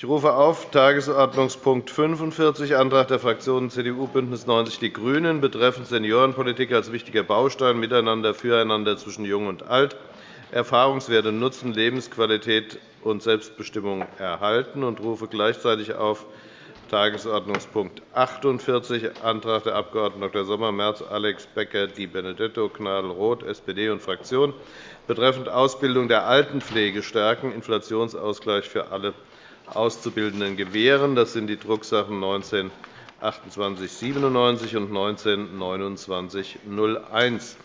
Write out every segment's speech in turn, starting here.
Ich rufe auf Tagesordnungspunkt 45, Antrag der Fraktionen CDU, BÜNDNIS 90 die GRÜNEN betreffend Seniorenpolitik als wichtiger Baustein Miteinander, Füreinander zwischen Jung und Alt, Erfahrungswerte nutzen, Lebensqualität und Selbstbestimmung erhalten und rufe gleichzeitig auf Tagesordnungspunkt 48, Antrag der Abg. Dr. Sommer, Merz, Alex, Becker, Di Benedetto, Gnadl, Roth, SPD und Fraktion betreffend Ausbildung der Altenpflege stärken, Inflationsausgleich für alle Auszubildenden gewähren. Das sind die Drucksachen 19 2897 und 19 2901.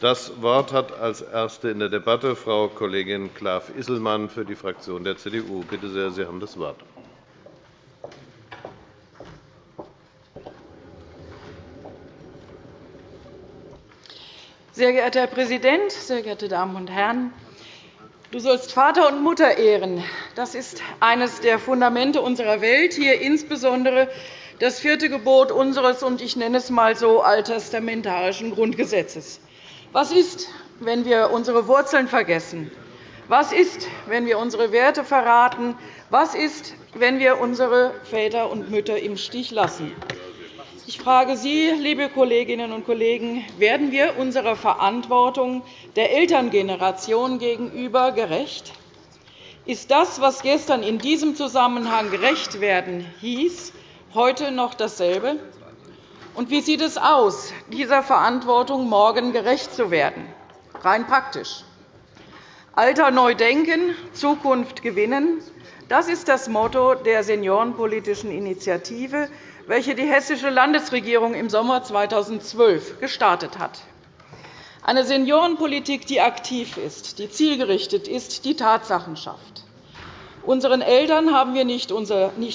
Das Wort hat als Erste in der Debatte Frau Kollegin Klaff-Isselmann für die Fraktion der CDU. Bitte sehr, Sie haben das Wort. Sehr geehrter Herr Präsident, sehr geehrte Damen und Herren! Du sollst Vater und Mutter ehren. Das ist eines der Fundamente unserer Welt, hier insbesondere das vierte Gebot unseres, und ich nenne es einmal so, alttestamentarischen Grundgesetzes. Was ist, wenn wir unsere Wurzeln vergessen? Was ist, wenn wir unsere Werte verraten? Was ist, wenn wir unsere Väter und Mütter im Stich lassen? Ich frage Sie, liebe Kolleginnen und Kollegen, werden wir unserer Verantwortung der Elterngeneration gegenüber gerecht? Ist das, was gestern in diesem Zusammenhang gerecht werden hieß, heute noch dasselbe? Und wie sieht es aus, dieser Verantwortung morgen gerecht zu werden, rein praktisch? Alter neu denken, Zukunft gewinnen, das ist das Motto der Seniorenpolitischen Initiative, welche die Hessische Landesregierung im Sommer 2012 gestartet hat. Eine Seniorenpolitik, die aktiv ist, die zielgerichtet ist, die Tatsachen schafft. Unseren Eltern haben wir nicht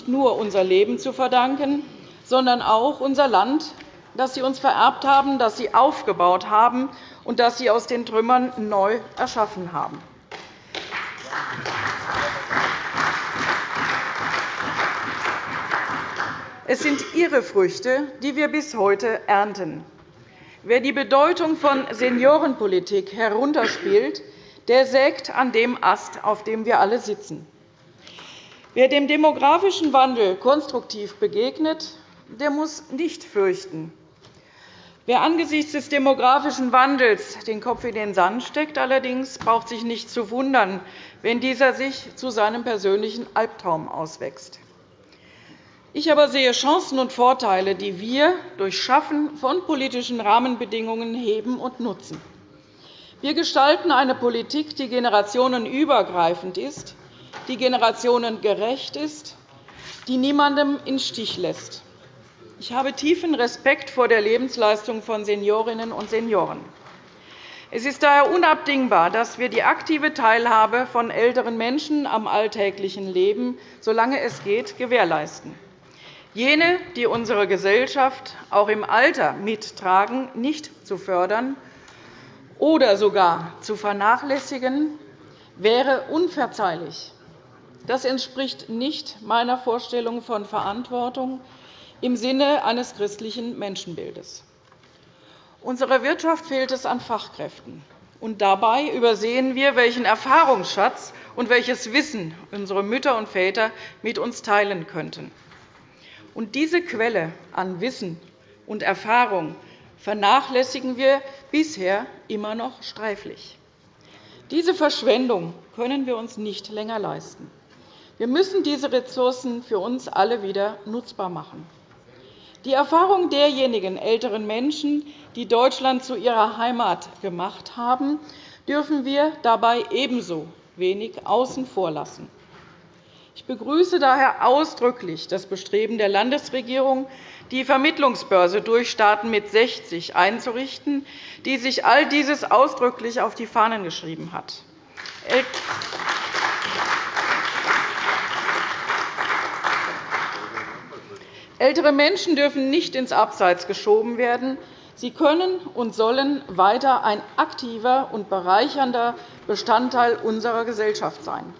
nur unser Leben zu verdanken, sondern auch unser Land, das sie uns vererbt haben, das sie aufgebaut haben und das sie aus den Trümmern neu erschaffen haben. Es sind Ihre Früchte, die wir bis heute ernten. Wer die Bedeutung von Seniorenpolitik herunterspielt, der sägt an dem Ast, auf dem wir alle sitzen. Wer dem demografischen Wandel konstruktiv begegnet, der muss nicht fürchten. Wer angesichts des demografischen Wandels den Kopf in den Sand steckt, allerdings braucht sich nicht zu wundern, wenn dieser sich zu seinem persönlichen Albtraum auswächst. Ich aber sehe Chancen und Vorteile, die wir durch Schaffen von politischen Rahmenbedingungen heben und nutzen. Wir gestalten eine Politik, die generationenübergreifend ist, die generationengerecht ist, die niemandem im Stich lässt. Ich habe tiefen Respekt vor der Lebensleistung von Seniorinnen und Senioren. Es ist daher unabdingbar, dass wir die aktive Teilhabe von älteren Menschen am alltäglichen Leben, solange es geht, gewährleisten jene, die unsere Gesellschaft auch im Alter mittragen, nicht zu fördern oder sogar zu vernachlässigen, wäre unverzeihlich. Das entspricht nicht meiner Vorstellung von Verantwortung im Sinne eines christlichen Menschenbildes. Unserer Wirtschaft fehlt es an Fachkräften. Und dabei übersehen wir, welchen Erfahrungsschatz und welches Wissen unsere Mütter und Väter mit uns teilen könnten. Und diese Quelle an Wissen und Erfahrung vernachlässigen wir bisher immer noch streiflich. Diese Verschwendung können wir uns nicht länger leisten. Wir müssen diese Ressourcen für uns alle wieder nutzbar machen. Die Erfahrung derjenigen älteren Menschen, die Deutschland zu ihrer Heimat gemacht haben, dürfen wir dabei ebenso wenig außen vor lassen. Ich begrüße daher ausdrücklich das Bestreben der Landesregierung, die Vermittlungsbörse Durchstarten mit 60 einzurichten, die sich all dieses ausdrücklich auf die Fahnen geschrieben hat. Ältere Menschen dürfen nicht ins Abseits geschoben werden. Sie können und sollen weiter ein aktiver und bereichernder Bestandteil unserer Gesellschaft sein.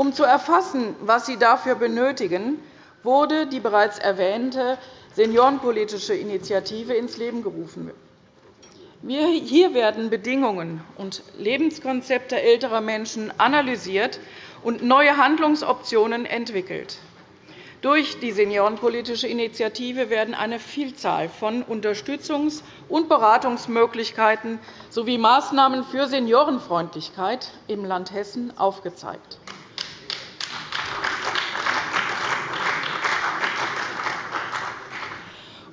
Um zu erfassen, was Sie dafür benötigen, wurde die bereits erwähnte Seniorenpolitische Initiative ins Leben gerufen. Hier werden Bedingungen und Lebenskonzepte älterer Menschen analysiert und neue Handlungsoptionen entwickelt. Durch die Seniorenpolitische Initiative werden eine Vielzahl von Unterstützungs- und Beratungsmöglichkeiten sowie Maßnahmen für Seniorenfreundlichkeit im Land Hessen aufgezeigt.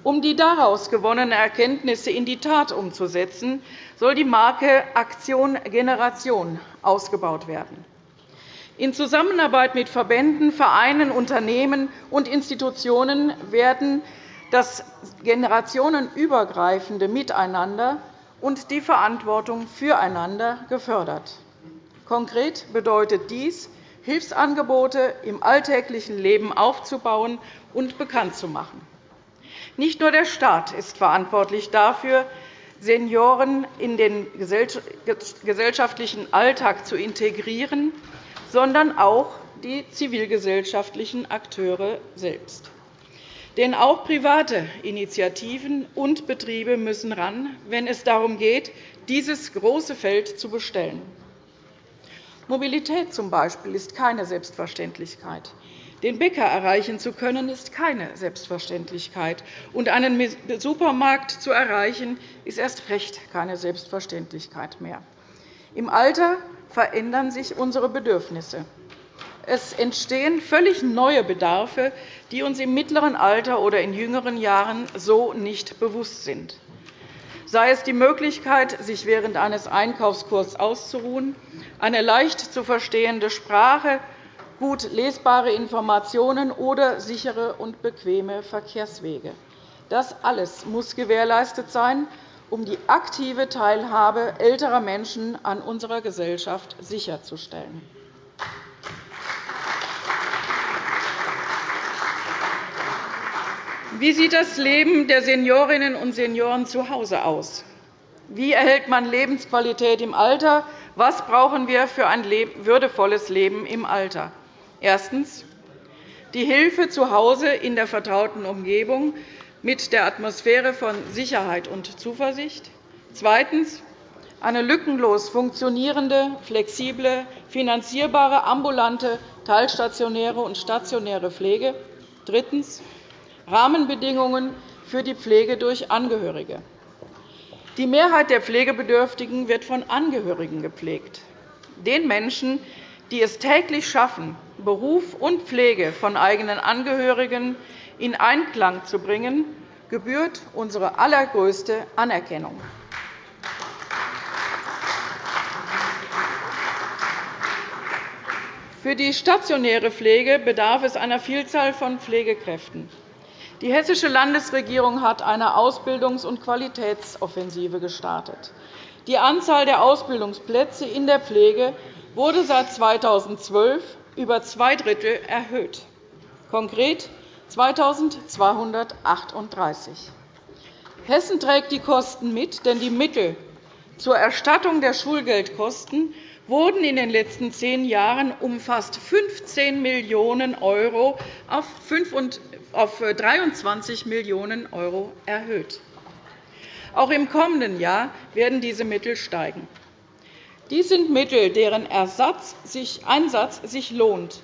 Um die daraus gewonnenen Erkenntnisse in die Tat umzusetzen, soll die Marke Aktion Generation ausgebaut werden. In Zusammenarbeit mit Verbänden, Vereinen, Unternehmen und Institutionen werden das generationenübergreifende Miteinander und die Verantwortung füreinander gefördert. Konkret bedeutet dies, Hilfsangebote im alltäglichen Leben aufzubauen und bekannt zu machen. Nicht nur der Staat ist verantwortlich dafür, Senioren in den gesellschaftlichen Alltag zu integrieren, sondern auch die zivilgesellschaftlichen Akteure selbst. Denn auch private Initiativen und Betriebe müssen ran, wenn es darum geht, dieses große Feld zu bestellen. Mobilität z. B. ist keine Selbstverständlichkeit. Den Bäcker erreichen zu können, ist keine Selbstverständlichkeit. Und einen Supermarkt zu erreichen, ist erst recht keine Selbstverständlichkeit mehr. Im Alter verändern sich unsere Bedürfnisse. Es entstehen völlig neue Bedarfe, die uns im mittleren Alter oder in jüngeren Jahren so nicht bewusst sind sei es die Möglichkeit, sich während eines Einkaufskurses auszuruhen, eine leicht zu verstehende Sprache, gut lesbare Informationen oder sichere und bequeme Verkehrswege. Das alles muss gewährleistet sein, um die aktive Teilhabe älterer Menschen an unserer Gesellschaft sicherzustellen. Wie sieht das Leben der Seniorinnen und Senioren zu Hause aus? Wie erhält man Lebensqualität im Alter? Was brauchen wir für ein würdevolles Leben im Alter? Erstens. Die Hilfe zu Hause in der vertrauten Umgebung mit der Atmosphäre von Sicherheit und Zuversicht. Zweitens. Eine lückenlos funktionierende, flexible, finanzierbare ambulante, teilstationäre und stationäre Pflege. Drittens. Rahmenbedingungen für die Pflege durch Angehörige. Die Mehrheit der Pflegebedürftigen wird von Angehörigen gepflegt, den Menschen, die es täglich schaffen, Beruf und Pflege von eigenen Angehörigen in Einklang zu bringen, gebührt unsere allergrößte Anerkennung. Für die stationäre Pflege bedarf es einer Vielzahl von Pflegekräften. Die Hessische Landesregierung hat eine Ausbildungs- und Qualitätsoffensive gestartet. Die Anzahl der Ausbildungsplätze in der Pflege wurde seit 2012 über zwei Drittel erhöht, konkret 2.238. Hessen trägt die Kosten mit, denn die Mittel zur Erstattung der Schulgeldkosten wurden in den letzten zehn Jahren um fast 15 Millionen € auf 23 Millionen € erhöht. Auch im kommenden Jahr werden diese Mittel steigen. Dies sind Mittel, deren Einsatz sich lohnt,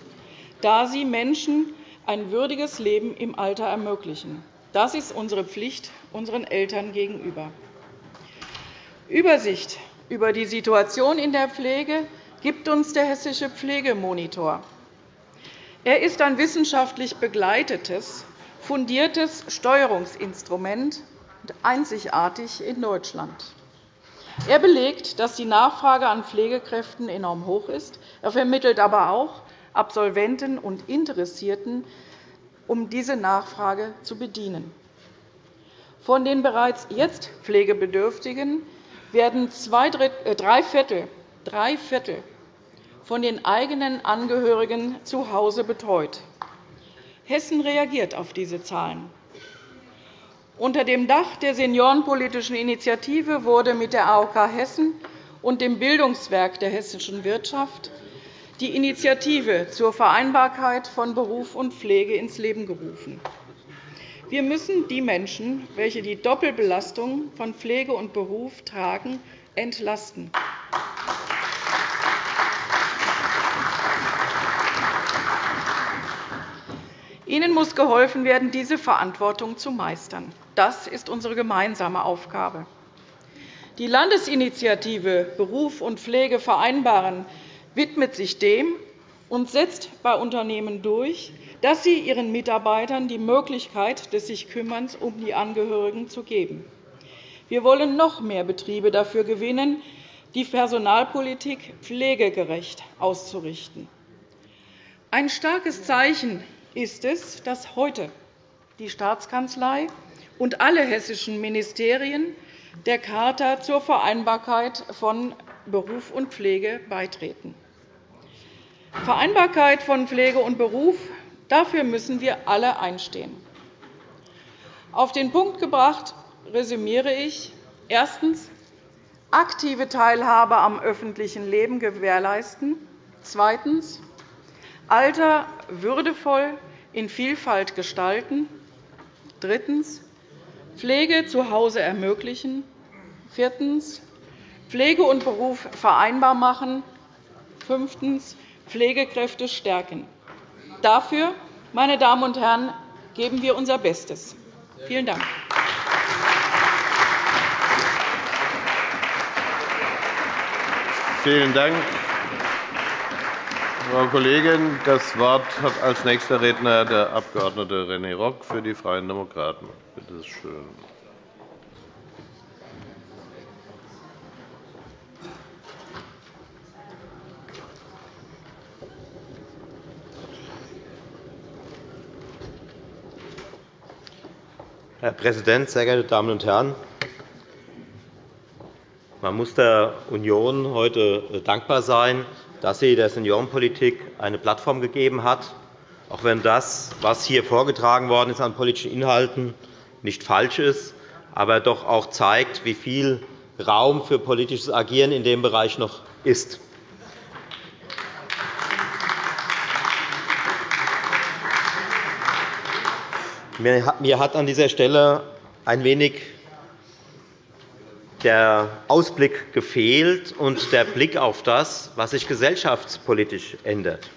da sie Menschen ein würdiges Leben im Alter ermöglichen. Das ist unsere Pflicht unseren Eltern gegenüber. Übersicht über die Situation in der Pflege gibt uns der Hessische Pflegemonitor. Er ist ein wissenschaftlich begleitetes, fundiertes Steuerungsinstrument, einzigartig in Deutschland. Er belegt, dass die Nachfrage an Pflegekräften enorm hoch ist. Er vermittelt aber auch Absolventen und Interessierten, um diese Nachfrage zu bedienen. Von den bereits jetzt Pflegebedürftigen werden äh, drei Viertel, drei Viertel von den eigenen Angehörigen zu Hause betreut. Hessen reagiert auf diese Zahlen. Unter dem Dach der Seniorenpolitischen Initiative wurde mit der AOK Hessen und dem Bildungswerk der hessischen Wirtschaft die Initiative zur Vereinbarkeit von Beruf und Pflege ins Leben gerufen. Wir müssen die Menschen, welche die Doppelbelastung von Pflege und Beruf tragen, entlasten. Ihnen muss geholfen werden, diese Verantwortung zu meistern. Das ist unsere gemeinsame Aufgabe. Die Landesinitiative Beruf und Pflege vereinbaren widmet sich dem und setzt bei Unternehmen durch, dass sie ihren Mitarbeitern die Möglichkeit des sich Kümmerns um die Angehörigen zu geben. Wir wollen noch mehr Betriebe dafür gewinnen, die Personalpolitik pflegegerecht auszurichten. Ein starkes Zeichen ist es, dass heute die Staatskanzlei und alle hessischen Ministerien der Charta zur Vereinbarkeit von Beruf und Pflege beitreten. Vereinbarkeit von Pflege und Beruf, dafür müssen wir alle einstehen. Auf den Punkt gebracht resümiere ich. Erstens. Aktive Teilhabe am öffentlichen Leben gewährleisten. Zweitens. Alter würdevoll in Vielfalt gestalten. Drittens. Pflege zu Hause ermöglichen. Viertens. Pflege und Beruf vereinbar machen. Fünftens. Pflegekräfte stärken. Dafür, meine Damen und Herren, geben wir unser Bestes. Vielen Dank. Vielen Dank, Frau Kollegin. Das Wort hat als nächster Redner der Abg. René Rock für die Freien Demokraten. Bitte schön. Herr Präsident, sehr geehrte Damen und Herren! Man muss der Union heute äh, dankbar sein, dass sie der Seniorenpolitik eine Plattform gegeben hat, auch wenn das, was hier vorgetragen worden ist an politischen Inhalten, nicht falsch ist, aber doch auch zeigt, wie viel Raum für politisches Agieren in dem Bereich noch ist. Mir hat an dieser Stelle ein wenig der Ausblick gefehlt und der Blick auf das, was sich gesellschaftspolitisch ändert.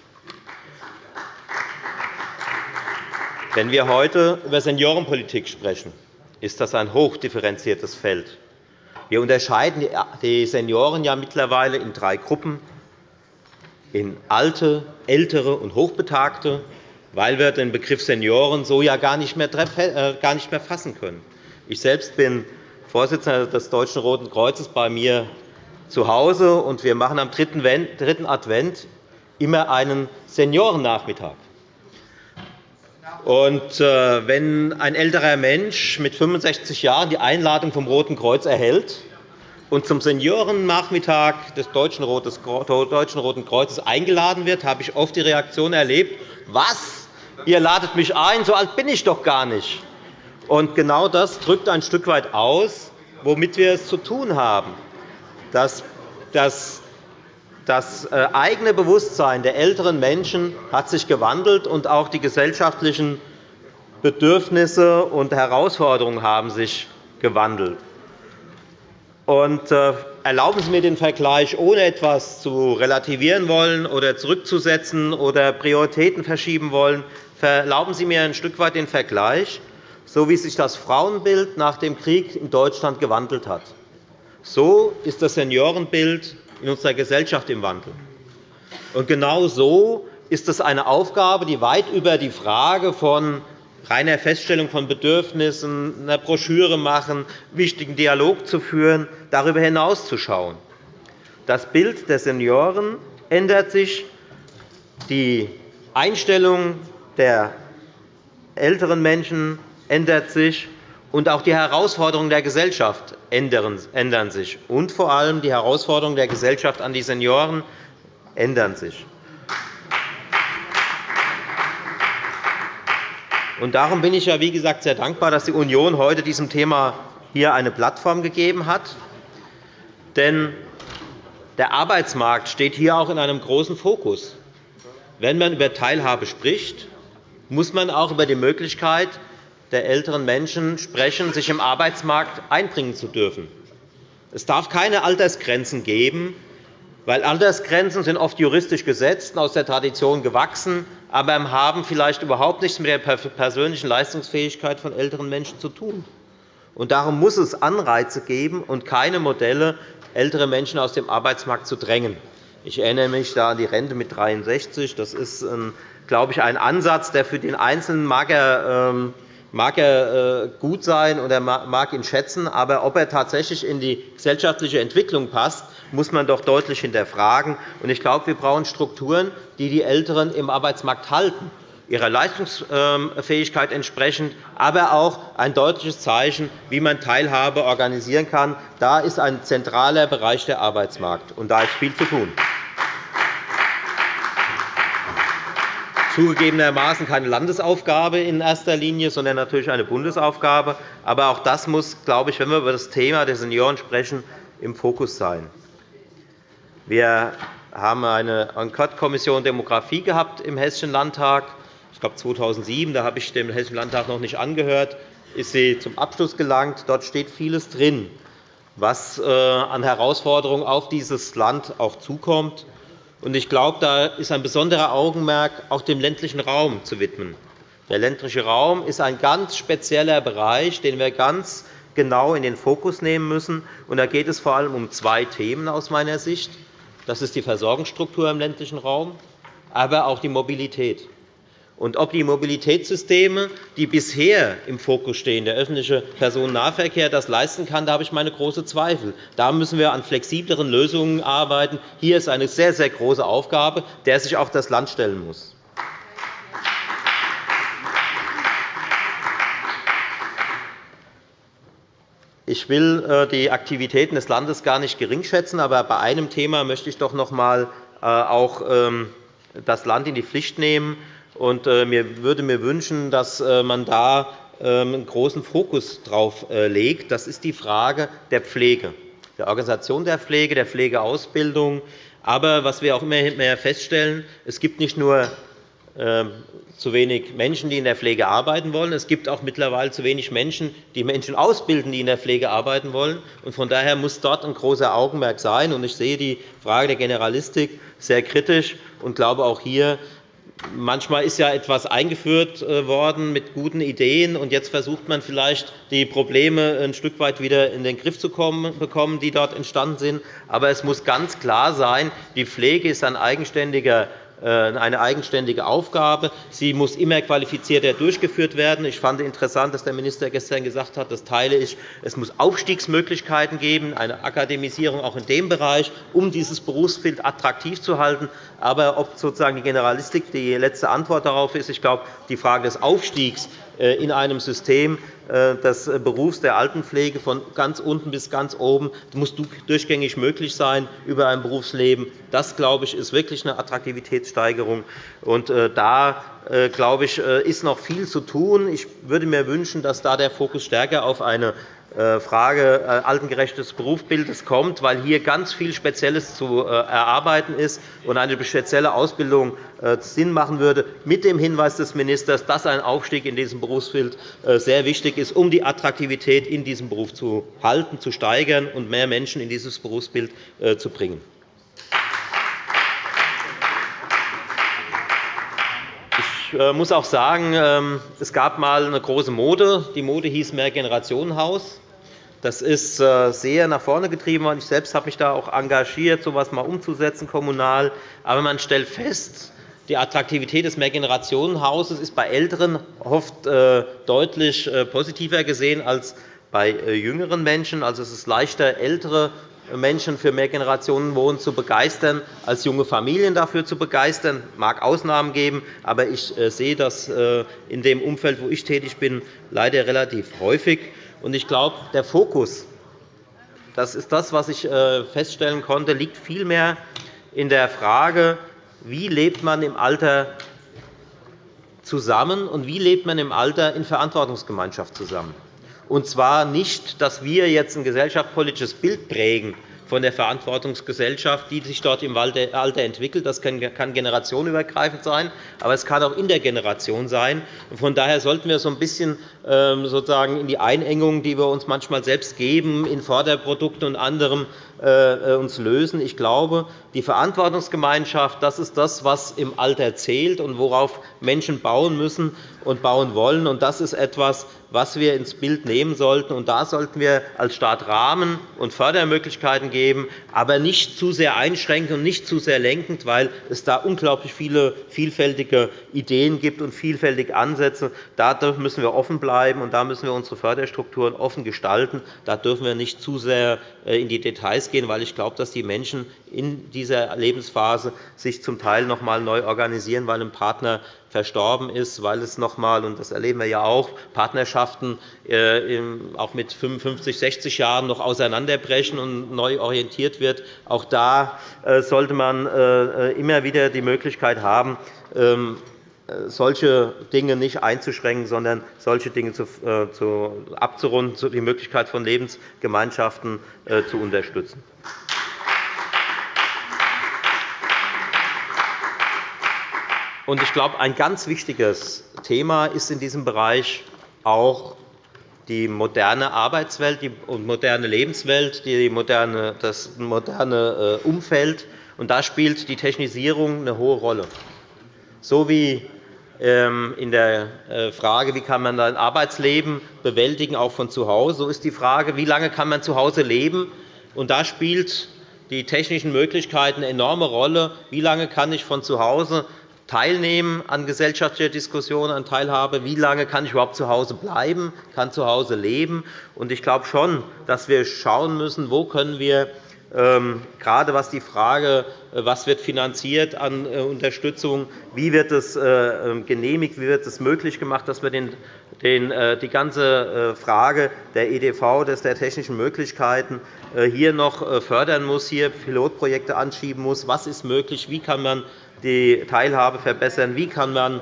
Wenn wir heute über Seniorenpolitik sprechen, ist das ein hochdifferenziertes Feld. Wir unterscheiden die Senioren ja mittlerweile in drei Gruppen, in Alte, Ältere und Hochbetagte weil wir den Begriff Senioren so ja gar nicht mehr, äh, fassen können. Ich selbst bin Vorsitzender des Deutschen Roten Kreuzes bei mir zu Hause, und wir machen am dritten Advent immer einen Seniorennachmittag. Äh, wenn ein älterer Mensch mit 65 Jahren die Einladung vom Roten Kreuz erhält und zum Seniorennachmittag des Deutschen Roten Kreuzes eingeladen wird, habe ich oft die Reaktion erlebt, was? ihr ladet mich ein, so alt bin ich doch gar nicht. Und genau das drückt ein Stück weit aus, womit wir es zu tun haben. Das, das, das äh, eigene Bewusstsein der älteren Menschen hat sich gewandelt, und auch die gesellschaftlichen Bedürfnisse und Herausforderungen haben sich gewandelt. Und äh, erlauben Sie mir den Vergleich, ohne etwas zu relativieren wollen oder zurückzusetzen oder Prioritäten verschieben wollen. Erlauben Sie mir ein Stück weit den Vergleich, so wie sich das Frauenbild nach dem Krieg in Deutschland gewandelt hat. So ist das Seniorenbild in unserer Gesellschaft im Wandel. Und genau so ist es eine Aufgabe, die weit über die Frage von reiner Feststellung von Bedürfnissen, einer Broschüre machen, wichtigen Dialog zu führen, darüber hinaus zu schauen. Das Bild der Senioren ändert sich, die Einstellung der älteren Menschen ändert sich, und auch die Herausforderungen der Gesellschaft ändern sich. Und vor allem die Herausforderungen der Gesellschaft an die Senioren ändern sich. Und darum bin ich ja, wie gesagt, sehr dankbar, dass die Union heute diesem Thema hier eine Plattform gegeben hat. Denn der Arbeitsmarkt steht hier auch in einem großen Fokus. Wenn man über Teilhabe spricht, muss man auch über die Möglichkeit der älteren Menschen sprechen, sich im Arbeitsmarkt einbringen zu dürfen. Es darf keine Altersgrenzen geben, weil Altersgrenzen sind oft juristisch gesetzt und aus der Tradition gewachsen aber haben vielleicht überhaupt nichts mit der persönlichen Leistungsfähigkeit von älteren Menschen zu tun. Und darum muss es Anreize geben und keine Modelle, ältere Menschen aus dem Arbeitsmarkt zu drängen. Ich erinnere mich da an die Rente mit 63. Das ist, glaube ich, ein Ansatz, der für den Einzelnen mag er, ähm, mag er äh, gut sein und er mag ihn schätzen. Aber ob er tatsächlich in die gesellschaftliche Entwicklung passt, muss man doch deutlich hinterfragen. Ich glaube, wir brauchen Strukturen, die die Älteren im Arbeitsmarkt halten ihrer Leistungsfähigkeit entsprechend, aber auch ein deutliches Zeichen, wie man Teilhabe organisieren kann. Da ist ein zentraler Bereich der Arbeitsmarkt, und da ist viel zu tun. Zugegebenermaßen keine Landesaufgabe in erster Linie, sondern natürlich eine Bundesaufgabe. Aber auch das muss, glaube ich, wenn wir über das Thema der Senioren sprechen, im Fokus sein. Wir haben eine Enquete-Kommission Demografie gehabt im Hessischen Landtag ich glaube 2007, da habe ich dem Hessischen Landtag noch nicht angehört, ist sie zum Abschluss gelangt. Dort steht vieles drin, was äh, an Herausforderungen auf dieses Land auch zukommt. Ich glaube, da ist ein besonderer Augenmerk auch dem ländlichen Raum zu widmen. Der ländliche Raum ist ein ganz spezieller Bereich, den wir ganz genau in den Fokus nehmen müssen. Da geht es vor allem um zwei Themen aus meiner Sicht. Das ist die Versorgungsstruktur im ländlichen Raum, aber auch die Mobilität. Und ob die Mobilitätssysteme, die bisher im Fokus stehen, der öffentliche Personennahverkehr, das leisten kann, da habe ich meine großen Zweifel. Da müssen wir an flexibleren Lösungen arbeiten. Hier ist eine sehr, sehr große Aufgabe, der sich auch das Land stellen muss. Ich will äh, die Aktivitäten des Landes gar nicht geringschätzen, aber bei einem Thema möchte ich doch noch einmal äh, auch ähm, das Land in die Pflicht nehmen. Und äh, mir würde mir wünschen, dass äh, man da ähm, einen großen Fokus darauf äh, legt. Das ist die Frage der Pflege, der Organisation der Pflege, der Pflegeausbildung. Aber was wir auch immer mehr feststellen, es gibt nicht nur ähm, zu wenig Menschen, die in der Pflege arbeiten wollen. Es gibt auch mittlerweile zu wenig Menschen, die Menschen ausbilden, die in der Pflege arbeiten wollen. Von daher muss dort ein großer Augenmerk sein. Ich sehe die Frage der Generalistik sehr kritisch und glaube, auch hier Manchmal ist ja etwas eingeführt äh, worden mit guten Ideen, und jetzt versucht man vielleicht, die Probleme ein Stück weit wieder in den Griff zu bekommen, die dort entstanden sind. Aber es muss ganz klar sein, die Pflege ist ein eigenständiger eine eigenständige Aufgabe. Sie muss immer qualifizierter durchgeführt werden. Ich fand interessant, dass der Minister gestern gesagt hat, das teile ich, es muss Aufstiegsmöglichkeiten geben, eine Akademisierung auch in dem Bereich, um dieses Berufsbild attraktiv zu halten. Aber ob sozusagen die Generalistik die letzte Antwort darauf ist, ich glaube, die Frage des Aufstiegs äh, in einem System äh, des Berufs der Altenpflege von ganz unten bis ganz oben muss durchgängig möglich sein über ein Berufsleben. Das, glaube ich, ist wirklich eine Attraktivitätssteigerung. Und äh, da glaube ich, ist noch viel zu tun. Ich würde mir wünschen, dass da der Fokus stärker auf eine äh, Frage äh, altengerechtes Berufsbildes kommt, weil hier ganz viel Spezielles zu äh, erarbeiten ist und eine spezielle Ausbildung Sinn machen würde, mit dem Hinweis des Ministers, dass ein Aufstieg in diesem Berufsbild sehr wichtig ist, um die Attraktivität in diesem Beruf zu halten, zu steigern und mehr Menschen in dieses Berufsbild zu bringen. Ich muss auch sagen, ähm, es gab einmal eine große Mode. Die Mode hieß Mehrgenerationenhaus. Das ist äh, sehr nach vorne getrieben worden. Ich selbst habe mich da auch engagiert, so etwas mal umzusetzen, kommunal. Aber man stellt fest, die Attraktivität des Mehrgenerationenhauses ist bei Älteren oft äh, deutlich äh, positiver gesehen als bei jüngeren Menschen. Also es ist leichter, ältere Menschen für Mehrgenerationenwohnen zu begeistern, als junge Familien dafür zu begeistern. Es mag Ausnahmen geben, aber ich sehe das in dem Umfeld, wo ich tätig bin, leider relativ häufig. Ich glaube, der Fokus, das ist das, was ich äh, feststellen konnte, liegt vielmehr in der Frage, wie lebt man im Alter zusammen und wie lebt man im Alter in Verantwortungsgemeinschaft zusammen. Und zwar nicht, dass wir jetzt ein gesellschaftspolitisches Bild prägen, von der Verantwortungsgesellschaft, die sich dort im Alter entwickelt. Das kann generationenübergreifend sein, aber es kann auch in der Generation sein. Von daher sollten wir so ein bisschen sozusagen in die Einengung, die wir uns manchmal selbst geben, in Vorderprodukten und anderem, äh, uns lösen. Ich glaube, die Verantwortungsgemeinschaft das ist das, was im Alter zählt und worauf Menschen bauen müssen und bauen wollen. Das ist etwas, was wir ins Bild nehmen sollten. Und da sollten wir als Staat Rahmen und Fördermöglichkeiten geben, aber nicht zu sehr einschränken und nicht zu sehr lenkend, weil es da unglaublich viele vielfältige Ideen gibt und vielfältige Ansätze. Da müssen wir offen bleiben, und da müssen wir unsere Förderstrukturen offen gestalten. Da dürfen wir nicht zu sehr äh, in die Details gehen, weil ich glaube, dass die Menschen in dieser Lebensphase sich zum Teil noch einmal neu organisieren, weil ein Partner verstorben ist, weil es noch einmal, und das erleben wir ja auch, Partnerschaften äh, auch mit 55, 60 Jahren noch auseinanderbrechen und neu orientiert wird. Auch da äh, sollte man immer wieder die Möglichkeit haben, ähm, solche Dinge nicht einzuschränken, sondern solche Dinge abzurunden, die Möglichkeit von Lebensgemeinschaften zu unterstützen. Ich glaube, ein ganz wichtiges Thema ist in diesem Bereich auch die moderne Arbeitswelt und moderne Lebenswelt, das moderne äh, Umfeld. Da spielt die Technisierung eine hohe Rolle. So wie in der äh, Frage, wie kann man ein Arbeitsleben bewältigen, auch von zu Hause, so ist die Frage, wie lange kann man zu Hause leben. Und da spielt die technischen Möglichkeiten eine enorme Rolle. Wie lange kann ich von zu Hause teilnehmen an gesellschaftlicher Diskussion, an Teilhabe. Wie lange kann ich überhaupt zu Hause bleiben, kann zu Hause leben? Ich glaube schon, dass wir schauen müssen, wo können wir ähm, gerade was die Frage, äh, was wird finanziert an äh, Unterstützung, wie wird es äh, ähm, genehmigt, wie wird es möglich gemacht, dass wir die ganze Frage der EDV, der technischen Möglichkeiten hier noch fördern muss, hier Pilotprojekte anschieben muss. Was ist möglich? Wie kann man die Teilhabe verbessern? Wie kann man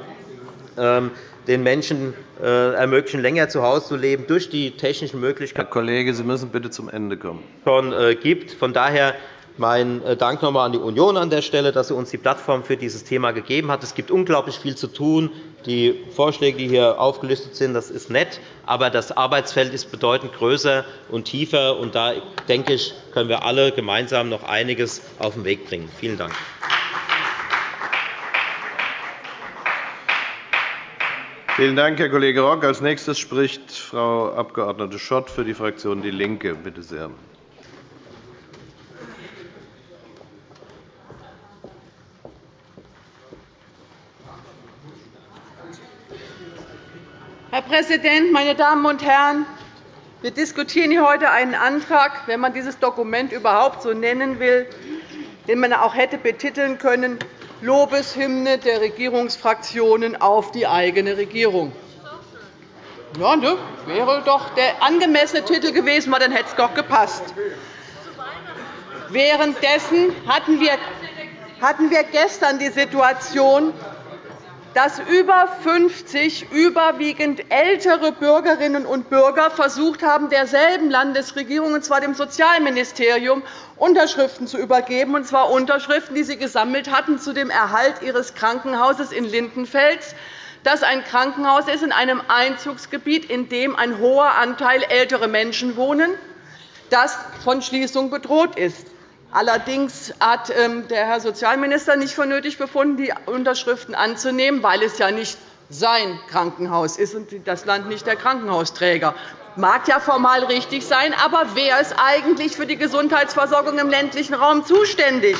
ähm, den Menschen äh, ermöglichen, länger zu Hause zu leben, durch die technischen Möglichkeiten. Herr Kollege, Sie müssen bitte zum Ende kommen. Schon äh, gibt. Von daher mein äh, Dank noch einmal an die Union an der Stelle, dass sie uns die Plattform für dieses Thema gegeben hat. Es gibt unglaublich viel zu tun. Die Vorschläge, die hier aufgelistet sind, das ist nett, aber das Arbeitsfeld ist bedeutend größer und tiefer. Und da denke ich, können wir alle gemeinsam noch einiges auf den Weg bringen. Vielen Dank. Vielen Dank, Herr Kollege Rock. Als nächstes spricht Frau Abg. Schott für die Fraktion DIE LINKE. Bitte sehr. Herr Präsident, meine Damen und Herren! Wir diskutieren hier heute einen Antrag, wenn man dieses Dokument überhaupt so nennen will, den man auch hätte betiteln können, Lobeshymne der Regierungsfraktionen auf die eigene Regierung. Ja, ne? wäre doch der angemessene Titel gewesen, dann hätte es doch gepasst. Währenddessen hatten wir gestern die Situation, dass über 50 überwiegend ältere Bürgerinnen und Bürger versucht haben, derselben Landesregierung, und zwar dem Sozialministerium, Unterschriften zu übergeben, und zwar Unterschriften, die sie gesammelt hatten zu dem Erhalt ihres Krankenhauses in Lindenfels, das ein Krankenhaus ist in einem Einzugsgebiet, in dem ein hoher Anteil ältere Menschen wohnen, das von Schließung bedroht ist. Allerdings hat ähm, der Herr Sozialminister nicht für nötig befunden, die Unterschriften anzunehmen, weil es ja nicht sein Krankenhaus ist und das Land nicht der Krankenhausträger. Das mag ja formal richtig sein, aber wer ist eigentlich für die Gesundheitsversorgung im ländlichen Raum zuständig?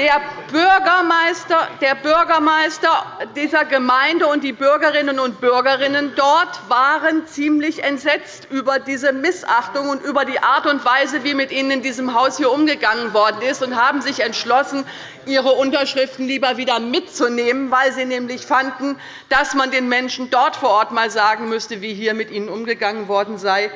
Der Bürgermeister, der Bürgermeister dieser Gemeinde und die Bürgerinnen und Bürger dort waren ziemlich entsetzt über diese Missachtung und über die Art und Weise, wie mit ihnen in diesem Haus hier umgegangen worden ist, und haben sich entschlossen, ihre Unterschriften lieber wieder mitzunehmen, weil sie nämlich fanden, dass man den Menschen dort vor Ort einmal sagen müsste, wie hier mit ihnen umgegangen worden sei.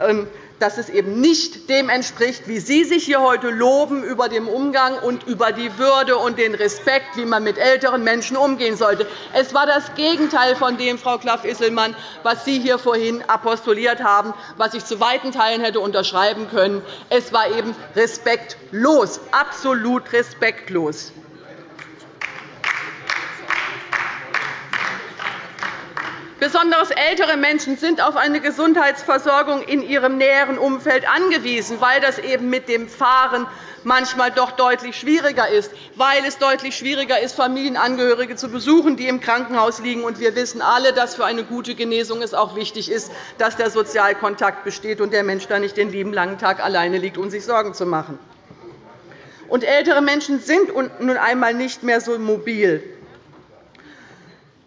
Ähm, dass es eben nicht dem entspricht, wie Sie sich hier heute loben über den Umgang und über die Würde und den Respekt, wie man mit älteren Menschen umgehen sollte. Es war das Gegenteil von dem, Frau Klaff-Isselmann, was Sie hier vorhin apostuliert haben, was ich zu weiten Teilen hätte unterschreiben können. Es war eben respektlos, absolut respektlos. Besonders ältere Menschen sind auf eine Gesundheitsversorgung in ihrem näheren Umfeld angewiesen, weil das eben mit dem Fahren manchmal doch deutlich schwieriger ist, weil es deutlich schwieriger ist, Familienangehörige zu besuchen, die im Krankenhaus liegen. wir wissen alle, dass für eine gute Genesung es auch wichtig ist, dass der Sozialkontakt besteht und der Mensch da nicht den lieben langen Tag alleine liegt, um sich Sorgen zu machen. Und ältere Menschen sind nun einmal nicht mehr so mobil.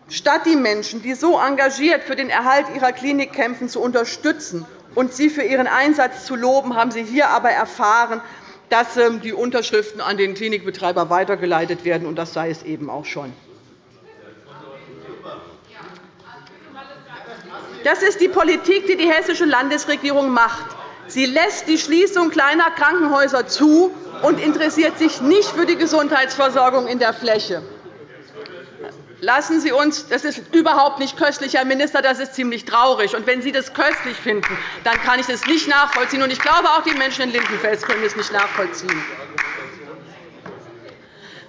Statt die Menschen, die so engagiert für den Erhalt ihrer Klinik kämpfen, zu unterstützen und sie für ihren Einsatz zu loben, haben Sie hier aber erfahren, dass ähm, die Unterschriften an den Klinikbetreiber weitergeleitet werden, und das sei es eben auch schon. Das ist die Politik, die die hessische Landesregierung macht. Sie lässt die Schließung kleiner Krankenhäuser zu und interessiert sich nicht für die Gesundheitsversorgung in der Fläche. Lassen Sie uns, das ist überhaupt nicht köstlich, Herr Minister, das ist ziemlich traurig. Und wenn Sie das köstlich finden, dann kann ich das nicht nachvollziehen. Und ich glaube, auch die Menschen in Lindenfels können es nicht nachvollziehen.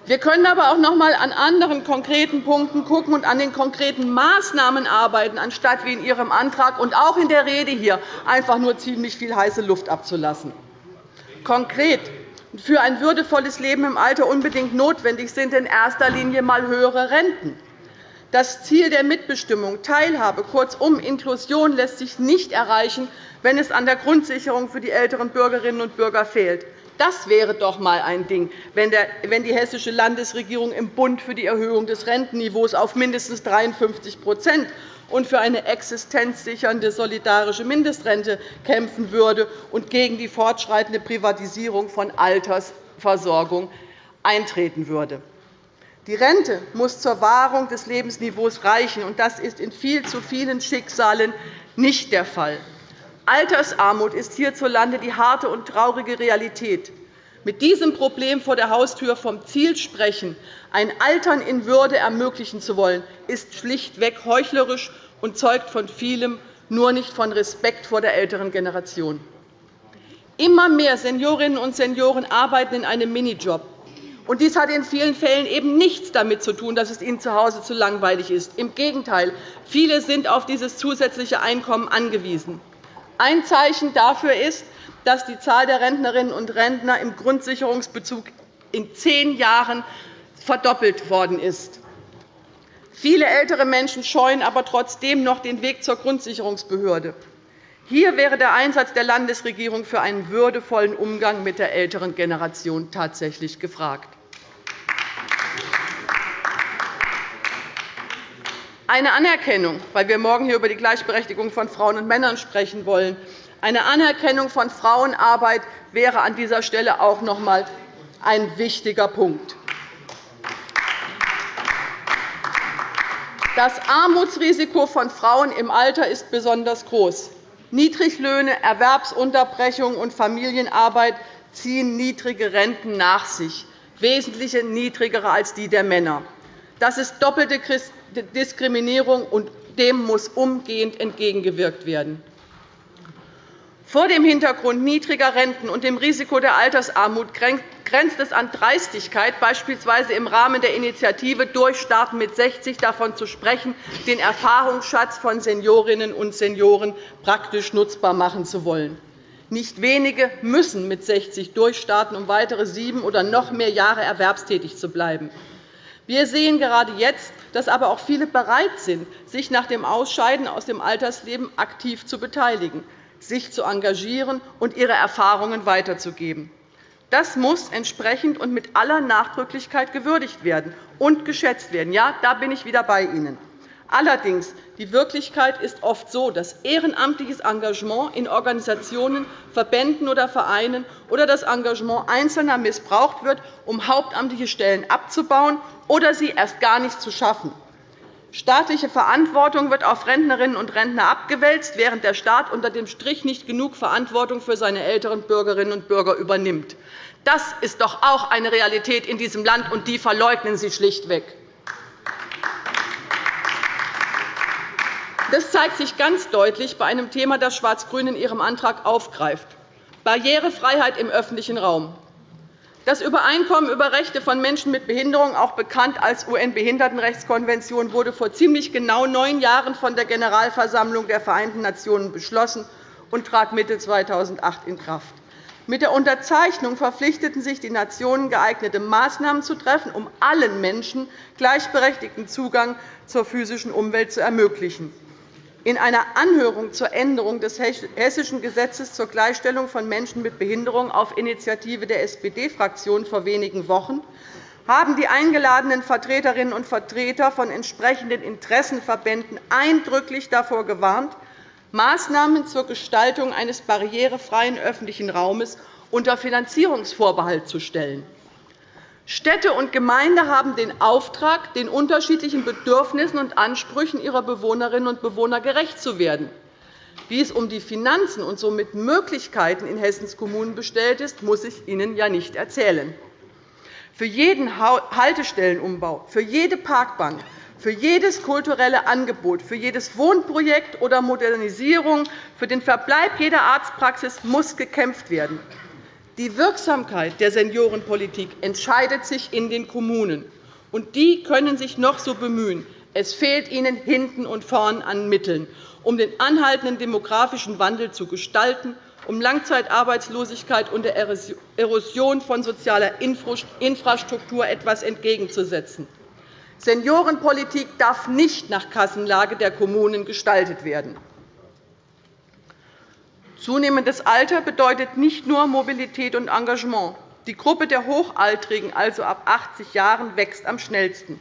Wir können aber auch noch einmal an anderen konkreten Punkten schauen und an den konkreten Maßnahmen arbeiten, anstatt wie in Ihrem Antrag und auch in der Rede hier einfach nur ziemlich viel heiße Luft abzulassen. Konkret für ein würdevolles Leben im Alter unbedingt notwendig sind in erster Linie einmal höhere Renten. Das Ziel der Mitbestimmung, Teilhabe, kurzum Inklusion, lässt sich nicht erreichen, wenn es an der Grundsicherung für die älteren Bürgerinnen und Bürger fehlt. Das wäre doch einmal ein Ding, wenn die Hessische Landesregierung im Bund für die Erhöhung des Rentenniveaus auf mindestens 53 und für eine existenzsichernde solidarische Mindestrente kämpfen würde und gegen die fortschreitende Privatisierung von Altersversorgung eintreten würde. Die Rente muss zur Wahrung des Lebensniveaus reichen, und das ist in viel zu vielen Schicksalen nicht der Fall. Altersarmut ist hierzulande die harte und traurige Realität. Mit diesem Problem vor der Haustür vom Ziel sprechen, ein Altern in Würde ermöglichen zu wollen, ist schlichtweg heuchlerisch und zeugt von vielem, nur nicht von Respekt vor der älteren Generation. Immer mehr Seniorinnen und Senioren arbeiten in einem Minijob. Und dies hat in vielen Fällen eben nichts damit zu tun, dass es ihnen zu Hause zu langweilig ist. Im Gegenteil, viele sind auf dieses zusätzliche Einkommen angewiesen. Ein Zeichen dafür ist, dass die Zahl der Rentnerinnen und Rentner im Grundsicherungsbezug in zehn Jahren verdoppelt worden ist. Viele ältere Menschen scheuen aber trotzdem noch den Weg zur Grundsicherungsbehörde. Hier wäre der Einsatz der Landesregierung für einen würdevollen Umgang mit der älteren Generation tatsächlich gefragt. Eine Anerkennung, weil wir morgen hier über die Gleichberechtigung von Frauen und Männern sprechen wollen, eine Anerkennung von Frauenarbeit wäre an dieser Stelle auch noch einmal ein wichtiger Punkt. Das Armutsrisiko von Frauen im Alter ist besonders groß. Niedriglöhne, Erwerbsunterbrechung und Familienarbeit ziehen niedrige Renten nach sich, wesentlich niedrigere als die der Männer. Das ist doppelte Diskriminierung, und dem muss umgehend entgegengewirkt werden. Vor dem Hintergrund niedriger Renten und dem Risiko der Altersarmut grenzt es an Dreistigkeit, beispielsweise im Rahmen der Initiative Durchstarten mit 60 davon zu sprechen, den Erfahrungsschatz von Seniorinnen und Senioren praktisch nutzbar machen zu wollen. Nicht wenige müssen mit 60 durchstarten, um weitere sieben oder noch mehr Jahre erwerbstätig zu bleiben. Wir sehen gerade jetzt, dass aber auch viele bereit sind, sich nach dem Ausscheiden aus dem Altersleben aktiv zu beteiligen sich zu engagieren und ihre Erfahrungen weiterzugeben. Das muss entsprechend und mit aller Nachdrücklichkeit gewürdigt werden und geschätzt werden. Ja, da bin ich wieder bei Ihnen. Allerdings die Wirklichkeit ist oft so, dass ehrenamtliches Engagement in Organisationen, Verbänden oder Vereinen oder das Engagement Einzelner missbraucht wird, um hauptamtliche Stellen abzubauen oder sie erst gar nicht zu schaffen. Staatliche Verantwortung wird auf Rentnerinnen und Rentner abgewälzt, während der Staat unter dem Strich nicht genug Verantwortung für seine älteren Bürgerinnen und Bürger übernimmt. Das ist doch auch eine Realität in diesem Land, und die verleugnen Sie schlichtweg. Das zeigt sich ganz deutlich bei einem Thema, das Schwarz-Grün in Ihrem Antrag aufgreift, Barrierefreiheit im öffentlichen Raum. Das Übereinkommen über Rechte von Menschen mit Behinderung, auch bekannt als UN-Behindertenrechtskonvention, wurde vor ziemlich genau neun Jahren von der Generalversammlung der Vereinten Nationen beschlossen und trat Mitte 2008 in Kraft. Mit der Unterzeichnung verpflichteten sich die Nationen, geeignete Maßnahmen zu treffen, um allen Menschen gleichberechtigten Zugang zur physischen Umwelt zu ermöglichen. In einer Anhörung zur Änderung des Hessischen Gesetzes zur Gleichstellung von Menschen mit Behinderung auf Initiative der SPD-Fraktion vor wenigen Wochen haben die eingeladenen Vertreterinnen und Vertreter von entsprechenden Interessenverbänden eindrücklich davor gewarnt, Maßnahmen zur Gestaltung eines barrierefreien öffentlichen Raumes unter Finanzierungsvorbehalt zu stellen. Städte und Gemeinden haben den Auftrag, den unterschiedlichen Bedürfnissen und Ansprüchen ihrer Bewohnerinnen und Bewohner gerecht zu werden. Wie es um die Finanzen und somit Möglichkeiten in Hessens Kommunen bestellt ist, muss ich Ihnen ja nicht erzählen. Für jeden Haltestellenumbau, für jede Parkbank, für jedes kulturelle Angebot, für jedes Wohnprojekt oder Modernisierung, für den Verbleib jeder Arztpraxis muss gekämpft werden. Die Wirksamkeit der Seniorenpolitik entscheidet sich in den Kommunen. und Die können sich noch so bemühen. Es fehlt ihnen hinten und vorn an Mitteln, um den anhaltenden demografischen Wandel zu gestalten, um Langzeitarbeitslosigkeit und der Erosion von sozialer Infrastruktur etwas entgegenzusetzen. Seniorenpolitik darf nicht nach Kassenlage der Kommunen gestaltet werden. Zunehmendes Alter bedeutet nicht nur Mobilität und Engagement. Die Gruppe der Hochaltrigen, also ab 80 Jahren, wächst am schnellsten.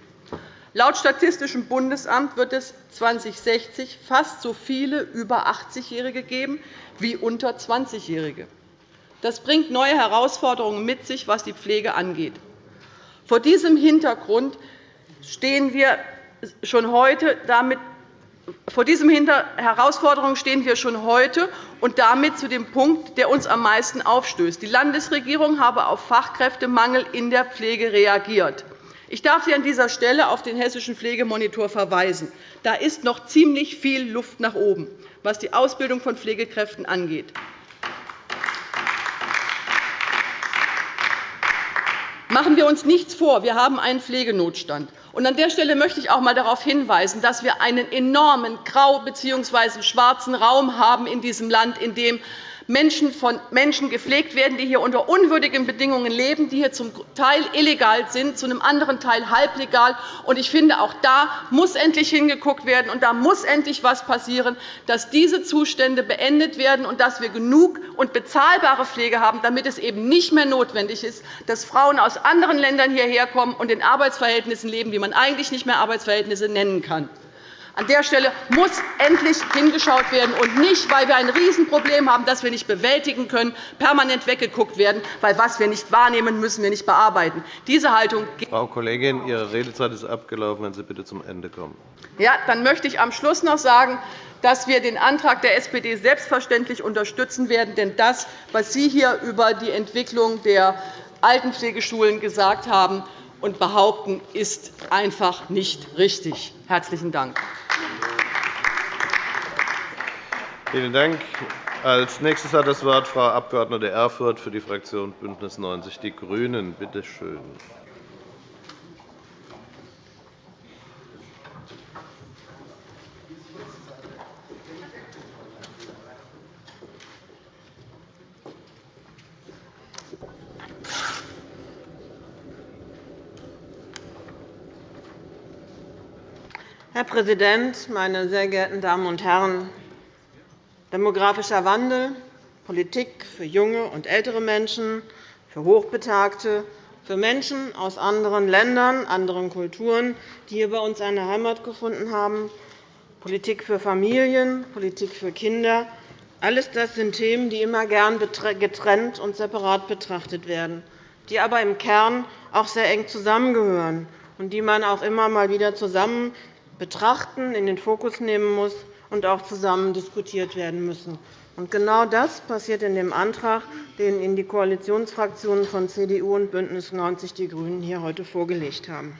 Laut Statistischem Bundesamt wird es 2060 fast so viele über 80-Jährige geben wie unter 20-Jährige. Das bringt neue Herausforderungen mit sich, was die Pflege angeht. Vor diesem Hintergrund stehen wir schon heute damit vor diesen Herausforderungen stehen wir schon heute und damit zu dem Punkt, der uns am meisten aufstößt. Die Landesregierung habe auf Fachkräftemangel in der Pflege reagiert. Ich darf Sie an dieser Stelle auf den Hessischen Pflegemonitor verweisen. Da ist noch ziemlich viel Luft nach oben, was die Ausbildung von Pflegekräften angeht. Machen wir uns nichts vor, wir haben einen Pflegenotstand. An der Stelle möchte ich auch einmal darauf hinweisen, dass wir einen enormen grau- bzw. schwarzen Raum haben in diesem Land, in dem Menschen von Menschen gepflegt werden, die hier unter unwürdigen Bedingungen leben, die hier zum Teil illegal sind, zu einem anderen Teil halblegal. Ich finde, auch da muss endlich hingeguckt werden, und da muss endlich etwas passieren, dass diese Zustände beendet werden und dass wir genug und bezahlbare Pflege haben, damit es eben nicht mehr notwendig ist, dass Frauen aus anderen Ländern hierher kommen und in Arbeitsverhältnissen leben, die man eigentlich nicht mehr Arbeitsverhältnisse nennen kann. An der Stelle muss endlich hingeschaut werden, und nicht, weil wir ein Riesenproblem haben, das wir nicht bewältigen können, permanent weggeguckt werden, weil was wir nicht wahrnehmen, müssen wir nicht bearbeiten. Diese Haltung Frau Kollegin, Ihre Redezeit ist abgelaufen. Wenn Sie bitte zum Ende kommen. Ja, dann möchte ich am Schluss noch sagen, dass wir den Antrag der SPD selbstverständlich unterstützen werden. Denn das, was Sie hier über die Entwicklung der Altenpflegeschulen gesagt haben, und behaupten, ist einfach nicht richtig. – Herzlichen Dank. Vielen Dank. Als nächstes hat das Wort Frau Abg. Erfurth für die Fraktion BÜNDNIS 90 die GRÜNEN. Bitte schön. Herr Präsident, meine sehr geehrten Damen und Herren! Demografischer Wandel, Politik für junge und ältere Menschen, für Hochbetagte, für Menschen aus anderen Ländern, anderen Kulturen, die hier bei uns eine Heimat gefunden haben, Politik für Familien, Politik für Kinder – alles das sind Themen, die immer gern getrennt und separat betrachtet werden, die aber im Kern auch sehr eng zusammengehören und die man auch immer mal wieder zusammen betrachten, in den Fokus nehmen muss und auch zusammen diskutiert werden müssen. genau das passiert in dem Antrag, den Ihnen die Koalitionsfraktionen von CDU und BÜNDNIS 90 die GRÜNEN hier heute vorgelegt haben.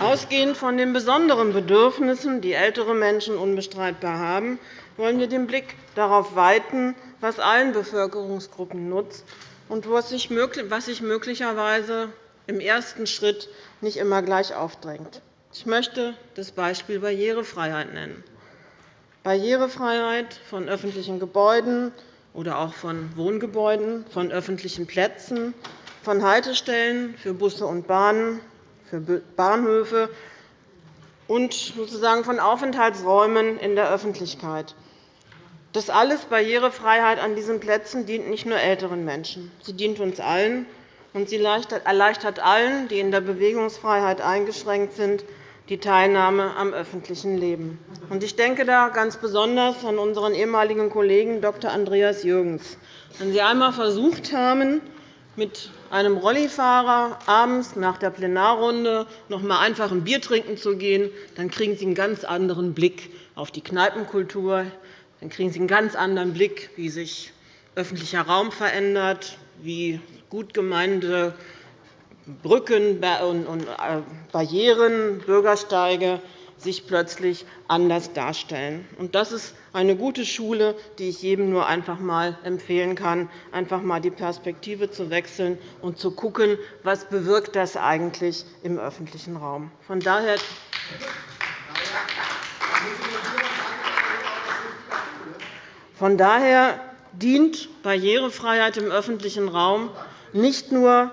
Ausgehend von den besonderen Bedürfnissen, die ältere Menschen unbestreitbar haben, wollen wir den Blick darauf weiten, was allen Bevölkerungsgruppen nutzt und was sich möglicherweise im ersten Schritt nicht immer gleich aufdrängt. Ich möchte das Beispiel Barrierefreiheit nennen. Barrierefreiheit von öffentlichen Gebäuden oder auch von Wohngebäuden, von öffentlichen Plätzen, von Haltestellen für Busse und Bahnen, für Bahnhöfe und sozusagen von Aufenthaltsräumen in der Öffentlichkeit. Das alles Barrierefreiheit an diesen Plätzen dient nicht nur älteren Menschen. Sie dient uns allen, und sie erleichtert allen, die in der Bewegungsfreiheit eingeschränkt sind, die Teilnahme am öffentlichen Leben. Ich denke da ganz besonders an unseren ehemaligen Kollegen Dr. Andreas Jürgens. Wenn Sie einmal versucht haben, mit einem Rollifahrer abends nach der Plenarrunde noch einmal einfach ein Bier trinken zu gehen, dann kriegen Sie einen ganz anderen Blick auf die Kneipenkultur. Dann kriegen Sie einen ganz anderen Blick, wie sich öffentlicher Raum verändert, wie gut gemeinte Brücken und äh, Barrieren, Bürgersteige sich plötzlich anders darstellen. Das ist eine gute Schule, die ich jedem nur einfach mal empfehlen kann, einfach mal die Perspektive zu wechseln und zu schauen, was bewirkt das eigentlich im öffentlichen Raum. Von daher von daher dient Barrierefreiheit im öffentlichen Raum nicht nur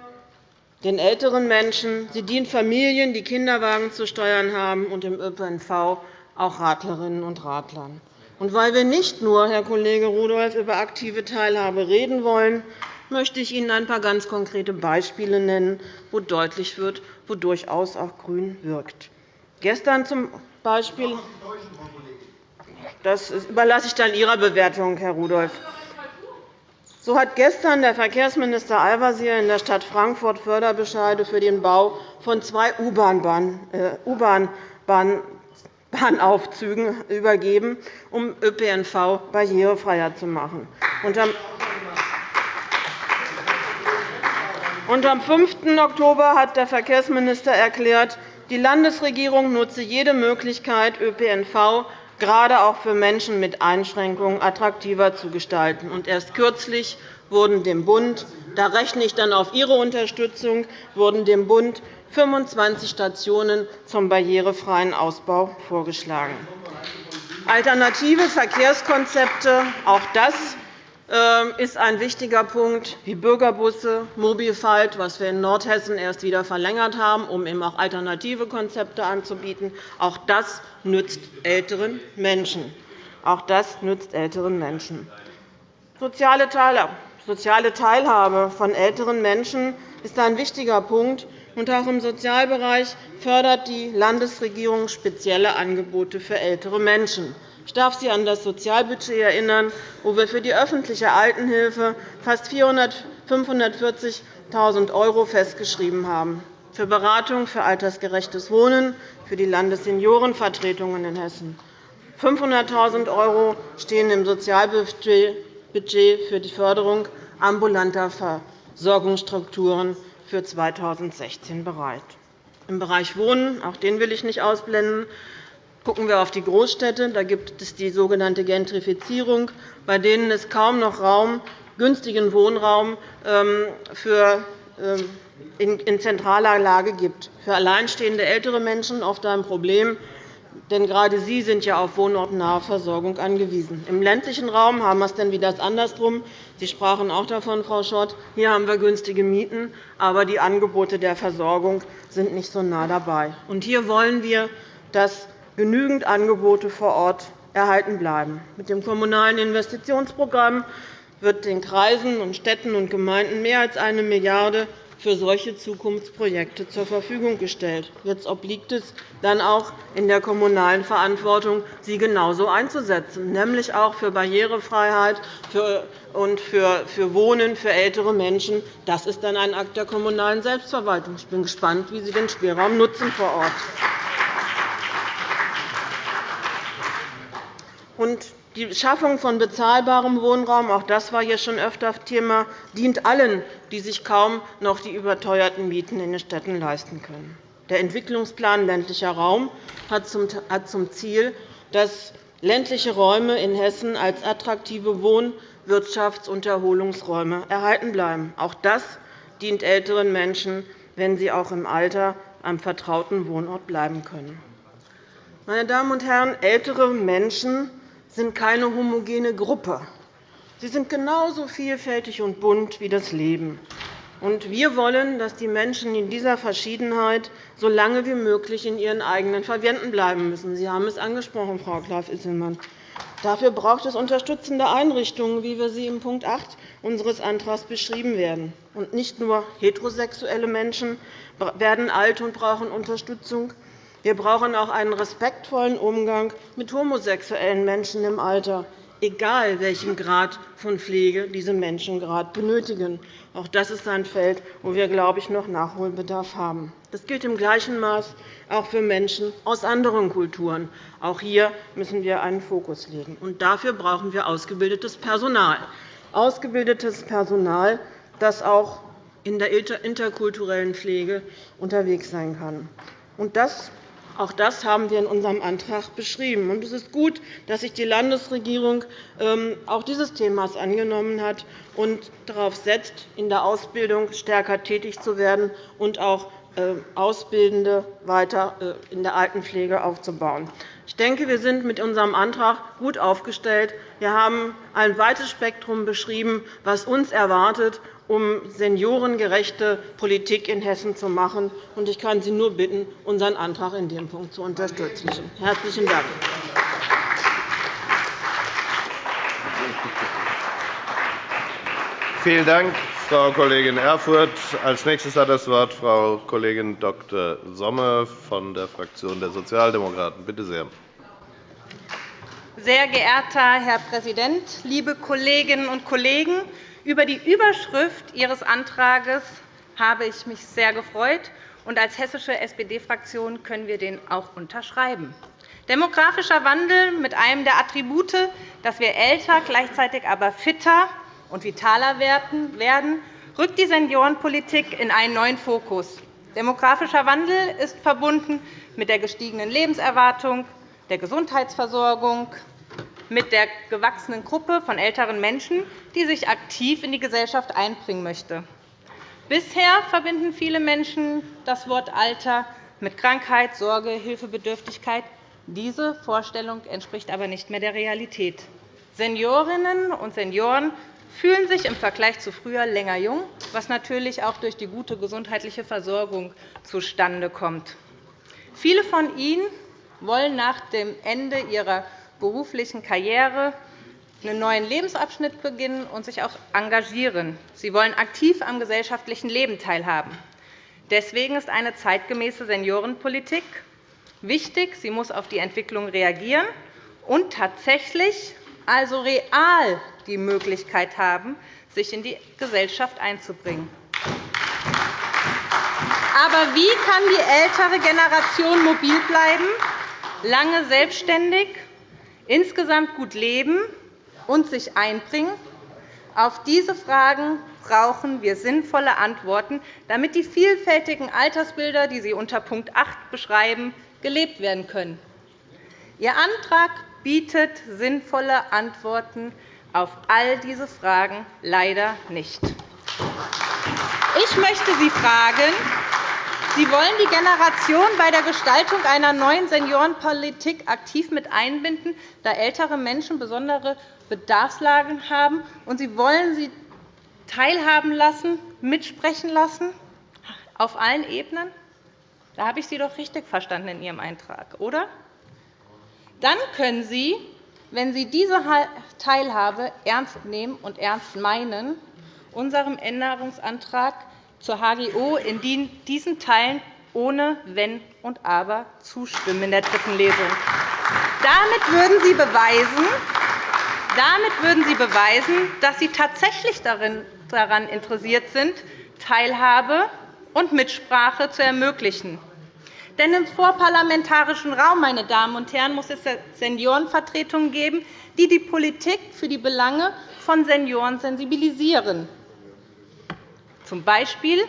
den älteren Menschen, sie dient Familien, die Kinderwagen zu steuern haben, und im ÖPNV auch Radlerinnen und Radlern. Und weil wir nicht nur, Herr Kollege Rudolph, über aktive Teilhabe reden wollen, möchte ich Ihnen ein paar ganz konkrete Beispiele nennen, wo deutlich wird, wo durchaus auch GRÜN wirkt. Gestern zum Beispiel das überlasse ich dann Ihrer Bewertung, Herr Rudolph. So hat gestern der Verkehrsminister Al-Wazir in der Stadt Frankfurt Förderbescheide für den Bau von zwei U-Bahn-Bahnaufzügen übergeben, um ÖPNV barrierefreier zu machen. Und am 5. Oktober hat der Verkehrsminister erklärt, die Landesregierung nutze jede Möglichkeit, ÖPNV gerade auch für Menschen mit Einschränkungen attraktiver zu gestalten. Und erst kürzlich wurden dem Bund – da rechne ich dann auf Ihre Unterstützung – wurden dem Bund 25 Stationen zum barrierefreien Ausbau vorgeschlagen. Alternative Verkehrskonzepte, auch das ist ein wichtiger Punkt, wie Bürgerbusse, Mobilfight, was wir in Nordhessen erst wieder verlängert haben, um eben auch alternative Konzepte anzubieten. Auch das nützt älteren Menschen. Auch das nützt älteren Menschen. Soziale Teilhabe von älteren Menschen ist ein wichtiger Punkt. Und auch im Sozialbereich fördert die Landesregierung spezielle Angebote für ältere Menschen. Ich darf Sie an das Sozialbudget erinnern, wo wir für die öffentliche Altenhilfe fast 540.000 € festgeschrieben haben, für Beratung für altersgerechtes Wohnen, für die Landesseniorenvertretungen in Hessen. 500.000 € stehen im Sozialbudget für die Förderung ambulanter Versorgungsstrukturen für 2016 bereit. Im Bereich Wohnen, auch den will ich nicht ausblenden, Gucken wir auf die Großstädte, da gibt es die sogenannte Gentrifizierung, bei denen es kaum noch Raum, günstigen Wohnraum ähm, für, ähm, in zentraler Lage gibt. Für alleinstehende ältere Menschen oft ein Problem, denn gerade sie sind ja auf wohnortnahe Versorgung angewiesen. Im ländlichen Raum haben wir es dann wieder andersrum. Sie sprachen auch davon, Frau Schott. Hier haben wir günstige Mieten, aber die Angebote der Versorgung sind nicht so nah dabei. Hier wollen wir, dass genügend Angebote vor Ort erhalten bleiben. Mit dem Kommunalen Investitionsprogramm wird den Kreisen, Städten und Gemeinden mehr als 1 Milliarde € für solche Zukunftsprojekte zur Verfügung gestellt. Jetzt obliegt es dann auch in der kommunalen Verantwortung, sie genauso einzusetzen, nämlich auch für Barrierefreiheit und für Wohnen für ältere Menschen. Das ist dann ein Akt der kommunalen Selbstverwaltung. Ich bin gespannt, wie Sie den Spielraum nutzen vor Ort. Die Schaffung von bezahlbarem Wohnraum, auch das war hier schon öfter Thema, dient allen, die sich kaum noch die überteuerten Mieten in den Städten leisten können. Der Entwicklungsplan ländlicher Raum hat zum Ziel, dass ländliche Räume in Hessen als attraktive Wohn-, Wirtschafts- und Erholungsräume erhalten bleiben. Auch das dient älteren Menschen, wenn sie auch im Alter am vertrauten Wohnort bleiben können. Meine Damen und Herren, ältere Menschen sind keine homogene Gruppe. Sie sind genauso vielfältig und bunt wie das Leben. Wir wollen, dass die Menschen in dieser Verschiedenheit so lange wie möglich in ihren eigenen Verwänden bleiben müssen. Sie haben es angesprochen, Frau Klaff-Isselmann. Dafür braucht es unterstützende Einrichtungen, wie wir sie in Punkt 8 unseres Antrags beschrieben werden. Und nicht nur heterosexuelle Menschen werden alt und brauchen Unterstützung. Wir brauchen auch einen respektvollen Umgang mit homosexuellen Menschen im Alter egal welchen Grad von Pflege diese Menschen gerade benötigen. Auch das ist ein Feld, wo wir, glaube ich, noch Nachholbedarf haben. Das gilt im gleichen Maß auch für Menschen aus anderen Kulturen. Auch hier müssen wir einen Fokus legen. Und dafür brauchen wir ausgebildetes Personal. Ausgebildetes Personal, das auch in der interkulturellen Pflege unterwegs sein kann. Und das auch das haben wir in unserem Antrag beschrieben. Es ist gut, dass sich die Landesregierung ähm, auch dieses Themas angenommen hat und darauf setzt, in der Ausbildung stärker tätig zu werden und auch ähm, Ausbildende weiter äh, in der Altenpflege aufzubauen. Ich denke, wir sind mit unserem Antrag gut aufgestellt. Wir haben ein weites Spektrum beschrieben, was uns erwartet um seniorengerechte Politik in Hessen zu machen. Ich kann Sie nur bitten, unseren Antrag in dem Punkt zu unterstützen. – Herzlichen Dank. Vielen Dank, Frau Kollegin Erfurth. Als nächstes hat das Wort Frau Kollegin Dr. Sommer von der Fraktion der Sozialdemokraten. Bitte sehr. Sehr geehrter Herr Präsident, liebe Kolleginnen und Kollegen! Über die Überschrift Ihres Antrags habe ich mich sehr gefreut, und als hessische SPD-Fraktion können wir den auch unterschreiben. Demografischer Wandel mit einem der Attribute, dass wir älter, gleichzeitig aber fitter und vitaler werden, rückt die Seniorenpolitik in einen neuen Fokus. Demografischer Wandel ist verbunden mit der gestiegenen Lebenserwartung, der Gesundheitsversorgung, mit der gewachsenen Gruppe von älteren Menschen, die sich aktiv in die Gesellschaft einbringen möchte. Bisher verbinden viele Menschen das Wort Alter mit Krankheit, Sorge, Hilfebedürftigkeit. Diese Vorstellung entspricht aber nicht mehr der Realität. Seniorinnen und Senioren fühlen sich im Vergleich zu früher länger jung, was natürlich auch durch die gute gesundheitliche Versorgung zustande kommt. Viele von ihnen wollen nach dem Ende ihrer beruflichen Karriere einen neuen Lebensabschnitt beginnen und sich auch engagieren. Sie wollen aktiv am gesellschaftlichen Leben teilhaben. Deswegen ist eine zeitgemäße Seniorenpolitik wichtig. Sie muss auf die Entwicklung reagieren und tatsächlich also real die Möglichkeit haben, sich in die Gesellschaft einzubringen. Aber wie kann die ältere Generation mobil bleiben, lange selbstständig insgesamt gut leben und sich einbringen? Auf diese Fragen brauchen wir sinnvolle Antworten, damit die vielfältigen Altersbilder, die Sie unter Punkt 8 beschreiben, gelebt werden können. Ihr Antrag bietet sinnvolle Antworten auf all diese Fragen leider nicht. Ich möchte Sie fragen, Sie wollen die Generation bei der Gestaltung einer neuen Seniorenpolitik aktiv mit einbinden, da ältere Menschen besondere Bedarfslagen haben, und Sie wollen sie teilhaben lassen, mitsprechen lassen, auf allen Ebenen? Da habe ich Sie doch richtig verstanden in Ihrem Eintrag, oder? Dann können Sie, wenn Sie diese Teilhabe ernst nehmen und ernst meinen, unserem Änderungsantrag zur HGO in diesen Teilen ohne Wenn und Aber zustimmen in der dritten Lesung. Damit würden Sie beweisen, damit würden Sie beweisen, dass Sie tatsächlich daran interessiert sind, Teilhabe und Mitsprache zu ermöglichen. Denn im vorparlamentarischen Raum meine Damen und Herren, muss es Seniorenvertretungen geben, die die Politik für die Belange von Senioren sensibilisieren. Zum Beispiel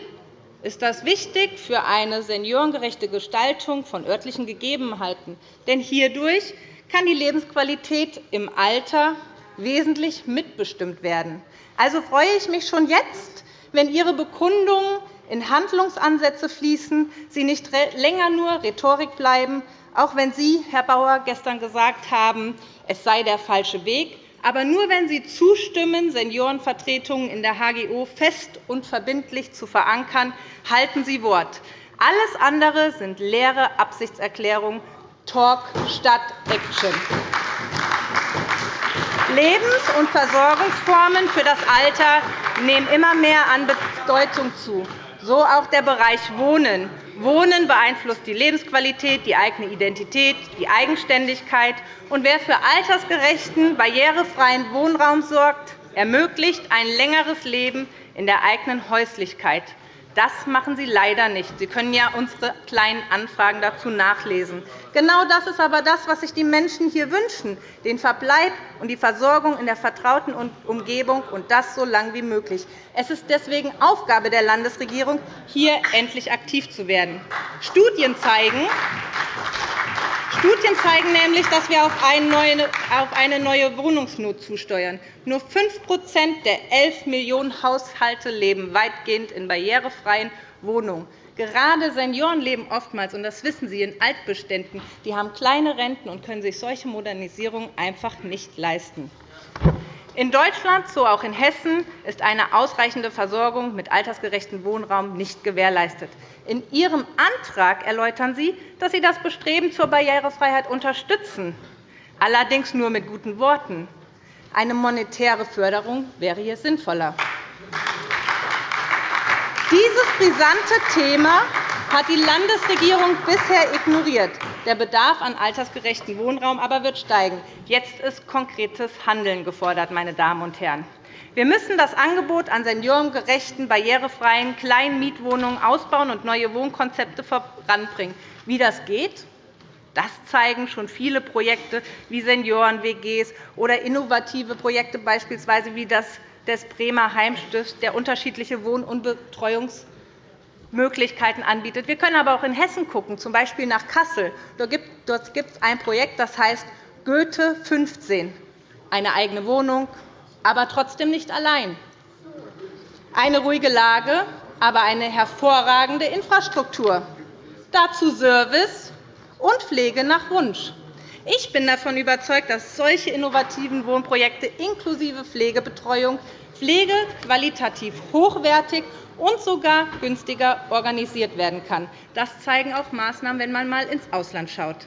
ist das wichtig für eine seniorengerechte Gestaltung von örtlichen Gegebenheiten. Denn hierdurch kann die Lebensqualität im Alter wesentlich mitbestimmt werden. Also freue ich mich schon jetzt, wenn Ihre Bekundungen in Handlungsansätze fließen, sie nicht länger nur Rhetorik bleiben, auch wenn Sie, Herr Bauer, gestern gesagt haben, es sei der falsche Weg, aber nur wenn Sie zustimmen, Seniorenvertretungen in der HGO fest und verbindlich zu verankern, halten Sie Wort. Alles andere sind leere Absichtserklärungen, Talk statt Action. Lebens- und Versorgungsformen für das Alter nehmen immer mehr an Bedeutung zu, so auch der Bereich Wohnen. Wohnen beeinflusst die Lebensqualität, die eigene Identität, die Eigenständigkeit. Und wer für altersgerechten, barrierefreien Wohnraum sorgt, ermöglicht ein längeres Leben in der eigenen Häuslichkeit. Das machen Sie leider nicht. Sie können ja unsere kleinen Anfragen dazu nachlesen. Genau das ist aber das, was sich die Menschen hier wünschen, den Verbleib und die Versorgung in der vertrauten Umgebung, und das so lange wie möglich. Es ist deswegen Aufgabe der Landesregierung, hier endlich aktiv zu werden. Studien zeigen, Studien zeigen nämlich, dass wir auf eine neue Wohnungsnot zusteuern. Nur 5% der 11 Millionen Haushalte leben weitgehend in barrierefreien Wohnungen. Gerade Senioren leben oftmals, und das wissen Sie, in Altbeständen. Die haben kleine Renten und können sich solche Modernisierungen einfach nicht leisten. In Deutschland, so auch in Hessen, ist eine ausreichende Versorgung mit altersgerechtem Wohnraum nicht gewährleistet. In Ihrem Antrag erläutern Sie, dass Sie das Bestreben zur Barrierefreiheit unterstützen, allerdings nur mit guten Worten. Eine monetäre Förderung wäre hier sinnvoller. Dieses brisante Thema hat die Landesregierung bisher ignoriert. Der Bedarf an altersgerechtem Wohnraum aber wird steigen. Jetzt ist konkretes Handeln gefordert. Meine Damen und Herren. Wir müssen das Angebot an seniorengerechten, barrierefreien kleinen Mietwohnungen ausbauen und neue Wohnkonzepte voranbringen. Wie das geht, das zeigen schon viele Projekte wie Senioren-WGs oder innovative Projekte, beispielsweise wie das des Bremer Heimstifts, der unterschiedliche Wohn- und Betreuungsmöglichkeiten anbietet. Wir können aber auch in Hessen schauen, z. B. nach Kassel. Dort gibt es ein Projekt, das heißt Goethe 15, eine eigene Wohnung, aber trotzdem nicht allein. Eine ruhige Lage, aber eine hervorragende Infrastruktur. Dazu Service und Pflege nach Wunsch. Ich bin davon überzeugt, dass solche innovativen Wohnprojekte inklusive Pflegebetreuung Pflege qualitativ hochwertig und sogar günstiger organisiert werden kann. Das zeigen auch Maßnahmen, wenn man einmal ins Ausland schaut.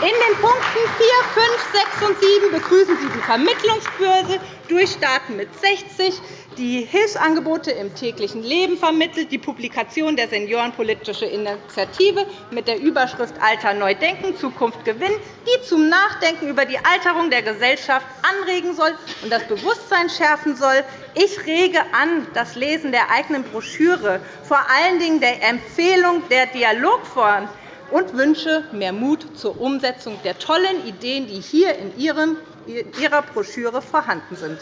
In den Punkten 4, 5, 6 und 7 begrüßen Sie die Vermittlungsbörse durch Staaten mit 60, die Hilfsangebote im täglichen Leben vermittelt, die Publikation der Seniorenpolitische Initiative mit der Überschrift Alter neu denken, Zukunft gewinnen, die zum Nachdenken über die Alterung der Gesellschaft anregen soll und das Bewusstsein schärfen soll. Ich rege an das Lesen der eigenen Broschüre, vor allen Dingen der Empfehlung der Dialogforen und wünsche mehr Mut zur Umsetzung der tollen Ideen, die hier in Ihrer Broschüre vorhanden sind.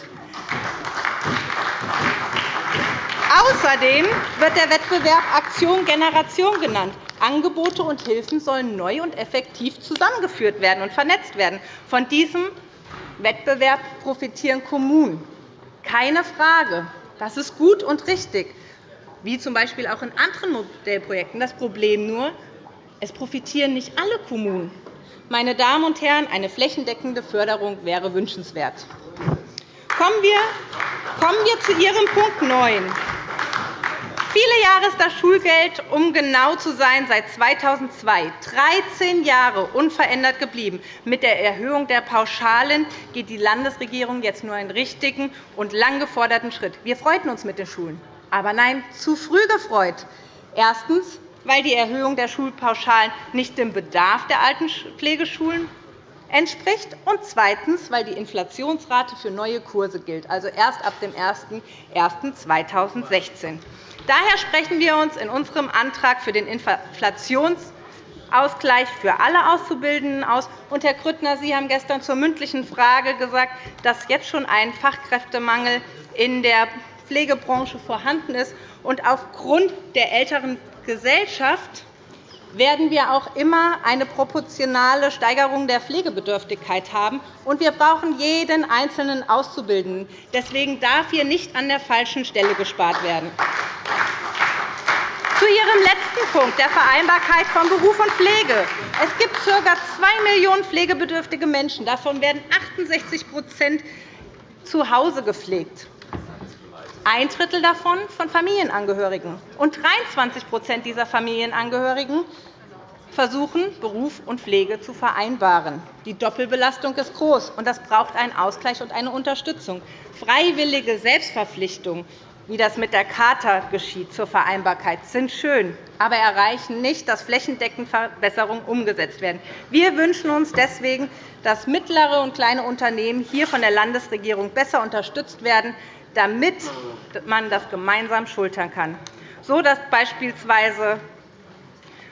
Außerdem wird der Wettbewerb Aktion Generation genannt. Angebote und Hilfen sollen neu und effektiv zusammengeführt werden und vernetzt werden. Von diesem Wettbewerb profitieren Kommunen. Keine Frage. Das ist gut und richtig, wie z. B. auch in anderen Modellprojekten. Das Problem nur, es profitieren nicht alle Kommunen. Meine Damen und Herren, eine flächendeckende Förderung wäre wünschenswert. Kommen wir, zu Ihrem Punkt 9. Viele Jahre ist das Schulgeld, um genau zu sein, seit 2002 13 Jahre unverändert geblieben. Mit der Erhöhung der Pauschalen geht die Landesregierung jetzt nur einen richtigen und lang geforderten Schritt. Wir freuten uns mit den Schulen. Aber nein, zu früh gefreut. Erstens, weil die Erhöhung der Schulpauschalen nicht dem Bedarf der Altenpflegeschulen entspricht, und zweitens, weil die Inflationsrate für neue Kurse gilt, also erst ab dem 01.01.2016. Daher sprechen wir uns in unserem Antrag für den Inflationsausgleich für alle Auszubildenden aus. Und, Herr Grüttner, Sie haben gestern zur mündlichen Frage gesagt, dass jetzt schon ein Fachkräftemangel in der Pflegebranche vorhanden ist. Und aufgrund der älteren Gesellschaft werden wir auch immer eine proportionale Steigerung der Pflegebedürftigkeit haben. Und wir brauchen jeden einzelnen Auszubildenden. Deswegen darf hier nicht an der falschen Stelle gespart werden. Zu Ihrem letzten Punkt, der Vereinbarkeit von Beruf und Pflege. Es gibt ca. 2 Millionen pflegebedürftige Menschen. Davon werden 68% zu Hause gepflegt. Ein Drittel davon von Familienangehörigen. Und 23% dieser Familienangehörigen versuchen, Beruf und Pflege zu vereinbaren. Die Doppelbelastung ist groß, und das braucht einen Ausgleich und eine Unterstützung. Freiwillige Selbstverpflichtung wie das mit der Charta geschieht zur Vereinbarkeit, sind schön, aber erreichen nicht, dass flächendeckend Verbesserungen umgesetzt werden. Wir wünschen uns deswegen, dass mittlere und kleine Unternehmen hier von der Landesregierung besser unterstützt werden, damit man das gemeinsam schultern kann, so dass beispielsweise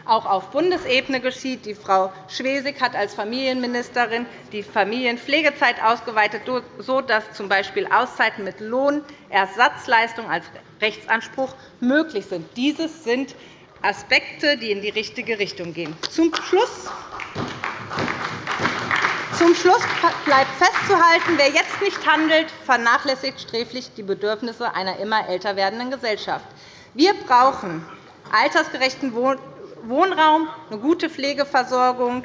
auch auf Bundesebene geschieht. Die Frau Schwesig hat als Familienministerin die Familienpflegezeit ausgeweitet, sodass z.B. Auszeiten mit Lohnersatzleistung als Rechtsanspruch möglich sind. Dieses sind Aspekte, die in die richtige Richtung gehen. Zum Schluss zum Schluss bleibt festzuhalten, wer jetzt nicht handelt, vernachlässigt sträflich die Bedürfnisse einer immer älter werdenden Gesellschaft. Wir brauchen altersgerechten Wohnraum, eine gute Pflegeversorgung.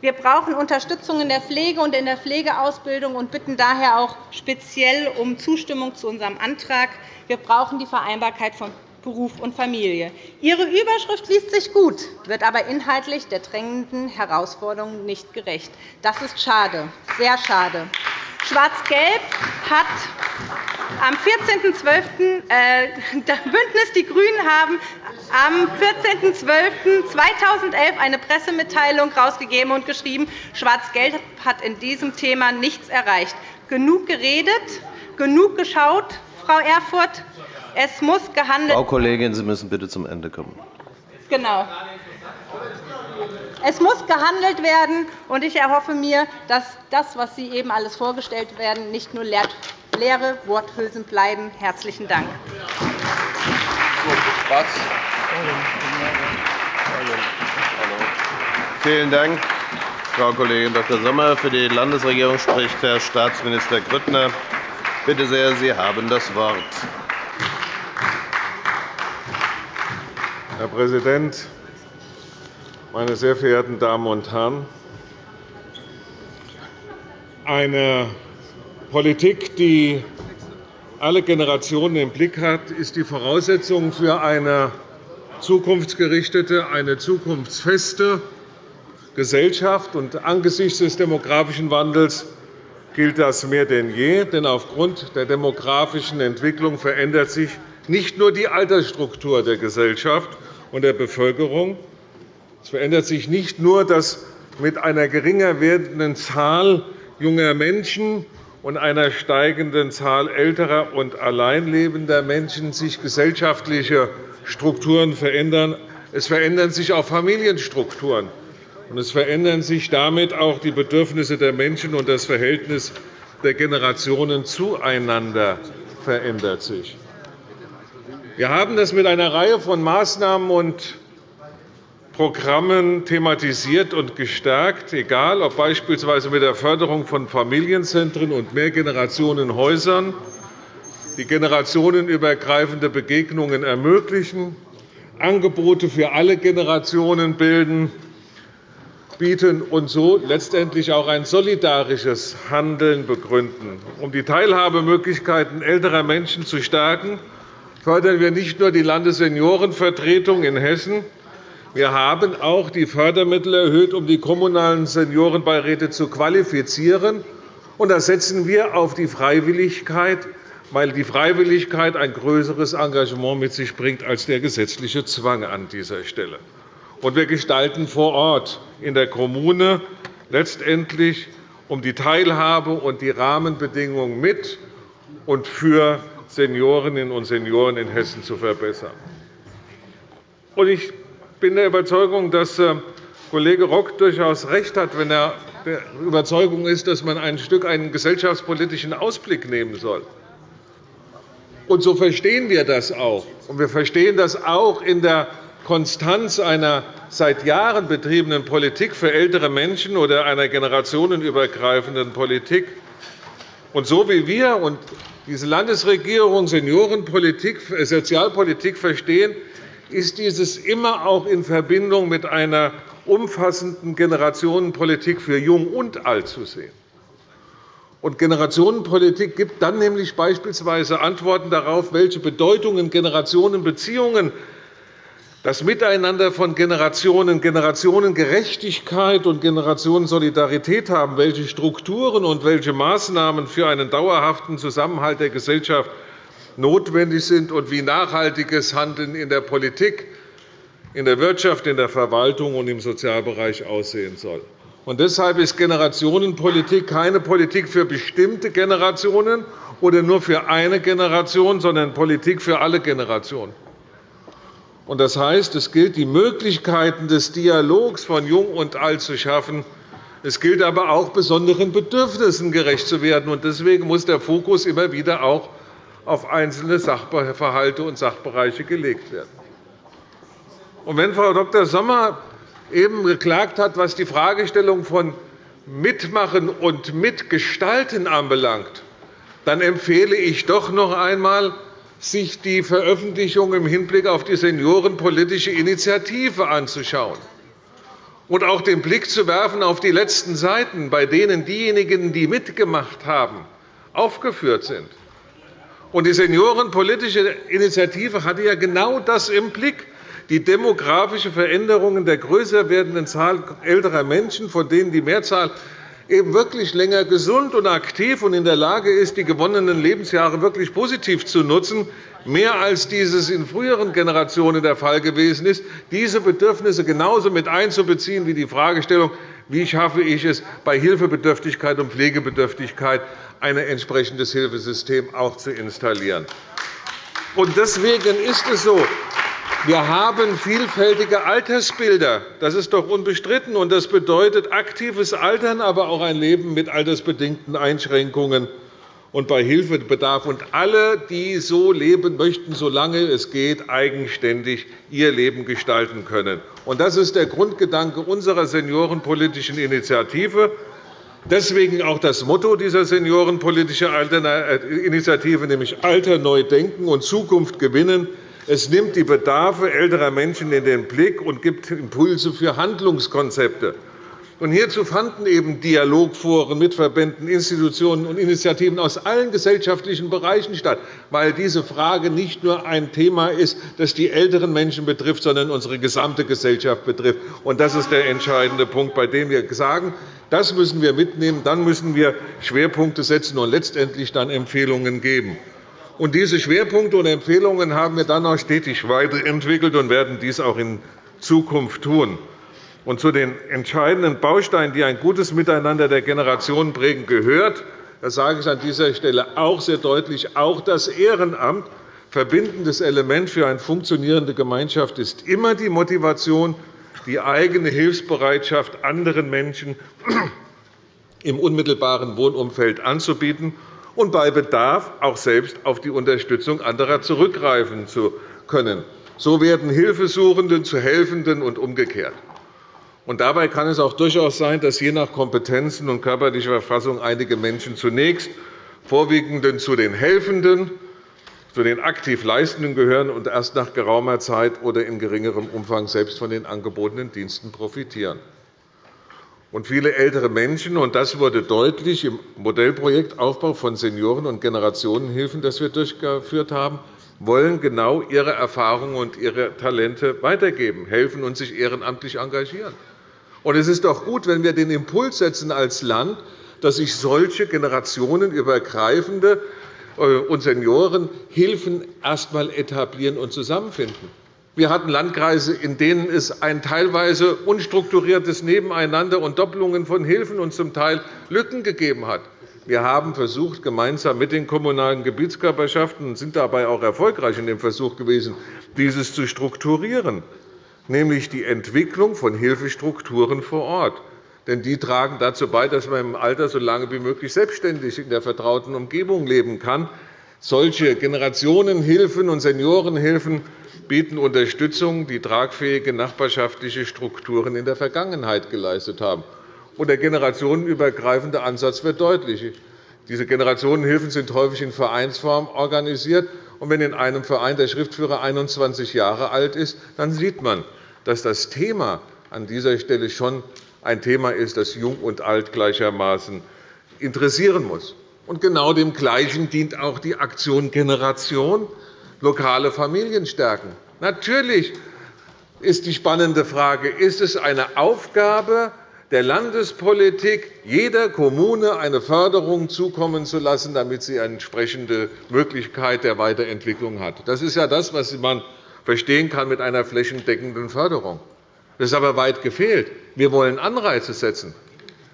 Wir brauchen Unterstützung in der Pflege und in der Pflegeausbildung und bitten daher auch speziell um Zustimmung zu unserem Antrag. Wir brauchen die Vereinbarkeit von Beruf und Familie. Ihre Überschrift liest sich gut, wird aber inhaltlich der drängenden Herausforderungen nicht gerecht. Das ist schade, sehr schade. Schwarz-Gelb hat am 14.12. Äh, Bündnis Die Grünen haben am 14.12.2011 eine Pressemitteilung herausgegeben und geschrieben, Schwarz-Gelb hat in diesem Thema nichts erreicht. Genug geredet, genug geschaut, Frau Erfurth. Es muss gehandelt Frau Kollegin, Sie müssen bitte zum Ende kommen. Genau. Es muss gehandelt werden, und ich erhoffe mir, dass das, was Sie eben alles vorgestellt werden, nicht nur leere Worthülsen bleiben. – Herzlichen Dank. Vielen Dank, Frau Kollegin Dr. Sommer. Für die Landesregierung spricht Herr Staatsminister Grüttner. Bitte sehr, Sie haben das Wort. Herr Präsident, meine sehr verehrten Damen und Herren! Eine Politik, die alle Generationen im Blick hat, ist die Voraussetzung für eine zukunftsgerichtete, eine zukunftsfeste Gesellschaft. Und angesichts des demografischen Wandels gilt das mehr denn je. Denn aufgrund der demografischen Entwicklung verändert sich nicht nur die Altersstruktur der Gesellschaft und der Bevölkerung, es verändert sich nicht nur, dass mit einer geringer werdenden Zahl junger Menschen und einer steigenden Zahl älterer und alleinlebender Menschen sich gesellschaftliche Strukturen verändern. Es verändern sich auch Familienstrukturen. Und es verändern sich damit auch die Bedürfnisse der Menschen, und das Verhältnis der Generationen zueinander verändert sich. Wir haben das mit einer Reihe von Maßnahmen und Programmen thematisiert und gestärkt, egal ob beispielsweise mit der Förderung von Familienzentren und Mehrgenerationenhäusern, die generationenübergreifende Begegnungen ermöglichen, Angebote für alle Generationen bilden, bieten und so letztendlich auch ein solidarisches Handeln begründen. Um die Teilhabemöglichkeiten älterer Menschen zu stärken, fördern wir nicht nur die Landesseniorenvertretung in Hessen, wir haben auch die Fördermittel erhöht, um die kommunalen Seniorenbeiräte zu qualifizieren. Und da setzen wir auf die Freiwilligkeit, weil die Freiwilligkeit ein größeres Engagement mit sich bringt als der gesetzliche Zwang an dieser Stelle. Und wir gestalten vor Ort in der Kommune letztendlich, um die Teilhabe und die Rahmenbedingungen mit und für Seniorinnen und Senioren in Hessen zu verbessern. Ich bin der Überzeugung, dass äh, Kollege Rock durchaus recht hat, wenn er der Überzeugung ist, dass man ein Stück einen gesellschaftspolitischen Ausblick nehmen soll. Und so verstehen wir das auch. Und wir verstehen das auch in der Konstanz einer seit Jahren betriebenen Politik für ältere Menschen oder einer generationenübergreifenden Politik. Und so wie wir und diese Landesregierung Seniorenpolitik, Sozialpolitik verstehen, ist dieses immer auch in Verbindung mit einer umfassenden Generationenpolitik für Jung und Alt zu sehen. Und Generationenpolitik gibt dann nämlich beispielsweise Antworten darauf, welche Bedeutungen Generationenbeziehungen das Miteinander von Generationen, Generationengerechtigkeit und Generationensolidarität haben, welche Strukturen und welche Maßnahmen für einen dauerhaften Zusammenhalt der Gesellschaft notwendig sind und wie nachhaltiges Handeln in der Politik, in der Wirtschaft, in der Verwaltung und im Sozialbereich aussehen soll. Und deshalb ist Generationenpolitik keine Politik für bestimmte Generationen oder nur für eine Generation, sondern Politik für alle Generationen. Das heißt, es gilt, die Möglichkeiten des Dialogs von Jung und Alt zu schaffen. Es gilt aber auch, besonderen Bedürfnissen gerecht zu werden. Deswegen muss der Fokus immer wieder auch auf einzelne Sachverhalte und Sachbereiche gelegt werden. wenn Frau Dr. Sommer eben geklagt hat, was die Fragestellung von Mitmachen und Mitgestalten anbelangt, dann empfehle ich doch noch einmal, sich die Veröffentlichung im Hinblick auf die Seniorenpolitische Initiative anzuschauen und auch den Blick zu werfen auf die letzten Seiten, bei denen diejenigen, die mitgemacht haben, aufgeführt sind. die Seniorenpolitische Initiative hatte ja genau das im Blick, die demografische Veränderungen der größer werdenden Zahl älterer Menschen, von denen die Mehrzahl eben wirklich länger gesund und aktiv und in der Lage ist, die gewonnenen Lebensjahre wirklich positiv zu nutzen, mehr als dieses in früheren Generationen der Fall gewesen ist, diese Bedürfnisse genauso mit einzubeziehen wie die Fragestellung, wie schaffe ich es, bei Hilfebedürftigkeit und Pflegebedürftigkeit ein entsprechendes Hilfesystem auch zu installieren. Deswegen ist es so, wir haben vielfältige Altersbilder. Das ist doch unbestritten. und Das bedeutet aktives Altern, aber auch ein Leben mit altersbedingten Einschränkungen und bei Hilfebedarf. Und alle, die so leben möchten, solange es geht, eigenständig ihr Leben gestalten können. Und das ist der Grundgedanke unserer seniorenpolitischen Initiative. Deswegen auch das Motto dieser seniorenpolitischen Initiative, nämlich Alter neu denken und Zukunft gewinnen. Es nimmt die Bedarfe älterer Menschen in den Blick und gibt Impulse für Handlungskonzepte. hierzu fanden eben Dialogforen mit Verbänden, Institutionen und Initiativen aus allen gesellschaftlichen Bereichen statt, weil diese Frage nicht nur ein Thema ist, das die älteren Menschen betrifft, sondern unsere gesamte Gesellschaft betrifft. das ist der entscheidende Punkt, bei dem wir sagen, das müssen wir mitnehmen. Dann müssen wir Schwerpunkte setzen und letztendlich dann Empfehlungen geben. Und diese Schwerpunkte und Empfehlungen haben wir dann auch stetig weiterentwickelt und werden dies auch in Zukunft tun. Und zu den entscheidenden Bausteinen, die ein gutes Miteinander der Generationen prägen, gehört, das sage ich an dieser Stelle auch sehr deutlich, auch das Ehrenamt. Verbindendes Element für eine funktionierende Gemeinschaft ist immer die Motivation, die eigene Hilfsbereitschaft anderen Menschen im unmittelbaren Wohnumfeld anzubieten und bei Bedarf auch selbst auf die Unterstützung anderer zurückgreifen zu können. So werden Hilfesuchende zu Helfenden und umgekehrt. Und dabei kann es auch durchaus sein, dass je nach Kompetenzen und körperlicher Verfassung einige Menschen zunächst vorwiegend zu den Helfenden, zu den aktiv Leistenden gehören und erst nach geraumer Zeit oder in geringerem Umfang selbst von den angebotenen Diensten profitieren. Und viele ältere Menschen, und das wurde deutlich im Modellprojekt Aufbau von Senioren- und Generationenhilfen, das wir durchgeführt haben, wollen genau ihre Erfahrungen und ihre Talente weitergeben, helfen und sich ehrenamtlich engagieren. Und es ist doch gut, wenn wir den Impuls setzen als Land, dass sich solche generationenübergreifende äh, und Seniorenhilfen erst einmal etablieren und zusammenfinden. Wir hatten Landkreise, in denen es ein teilweise unstrukturiertes Nebeneinander und Doppelungen von Hilfen und zum Teil Lücken gegeben hat. Wir haben versucht, gemeinsam mit den kommunalen Gebietskörperschaften und sind dabei auch erfolgreich in dem Versuch gewesen, dieses zu strukturieren, nämlich die Entwicklung von Hilfestrukturen vor Ort. Denn die tragen dazu bei, dass man im Alter so lange wie möglich selbstständig in der vertrauten Umgebung leben kann Solche Generationenhilfen und Seniorenhilfen bieten Unterstützung, die tragfähige nachbarschaftliche Strukturen in der Vergangenheit geleistet haben. Und der generationenübergreifende Ansatz wird deutlich. Diese Generationenhilfen sind häufig in Vereinsform organisiert. Und wenn in einem Verein der Schriftführer 21 Jahre alt ist, dann sieht man, dass das Thema an dieser Stelle schon ein Thema ist, das Jung und Alt gleichermaßen interessieren muss. Und genau dem Gleichen dient auch die Aktion Generation, lokale Familien stärken. Natürlich ist die spannende Frage, ist es eine Aufgabe der Landespolitik, jeder Kommune eine Förderung zukommen zu lassen, damit sie eine entsprechende Möglichkeit der Weiterentwicklung hat. Das ist ja das, was man verstehen kann mit einer flächendeckenden Förderung. Das ist aber weit gefehlt. Wir wollen Anreize setzen.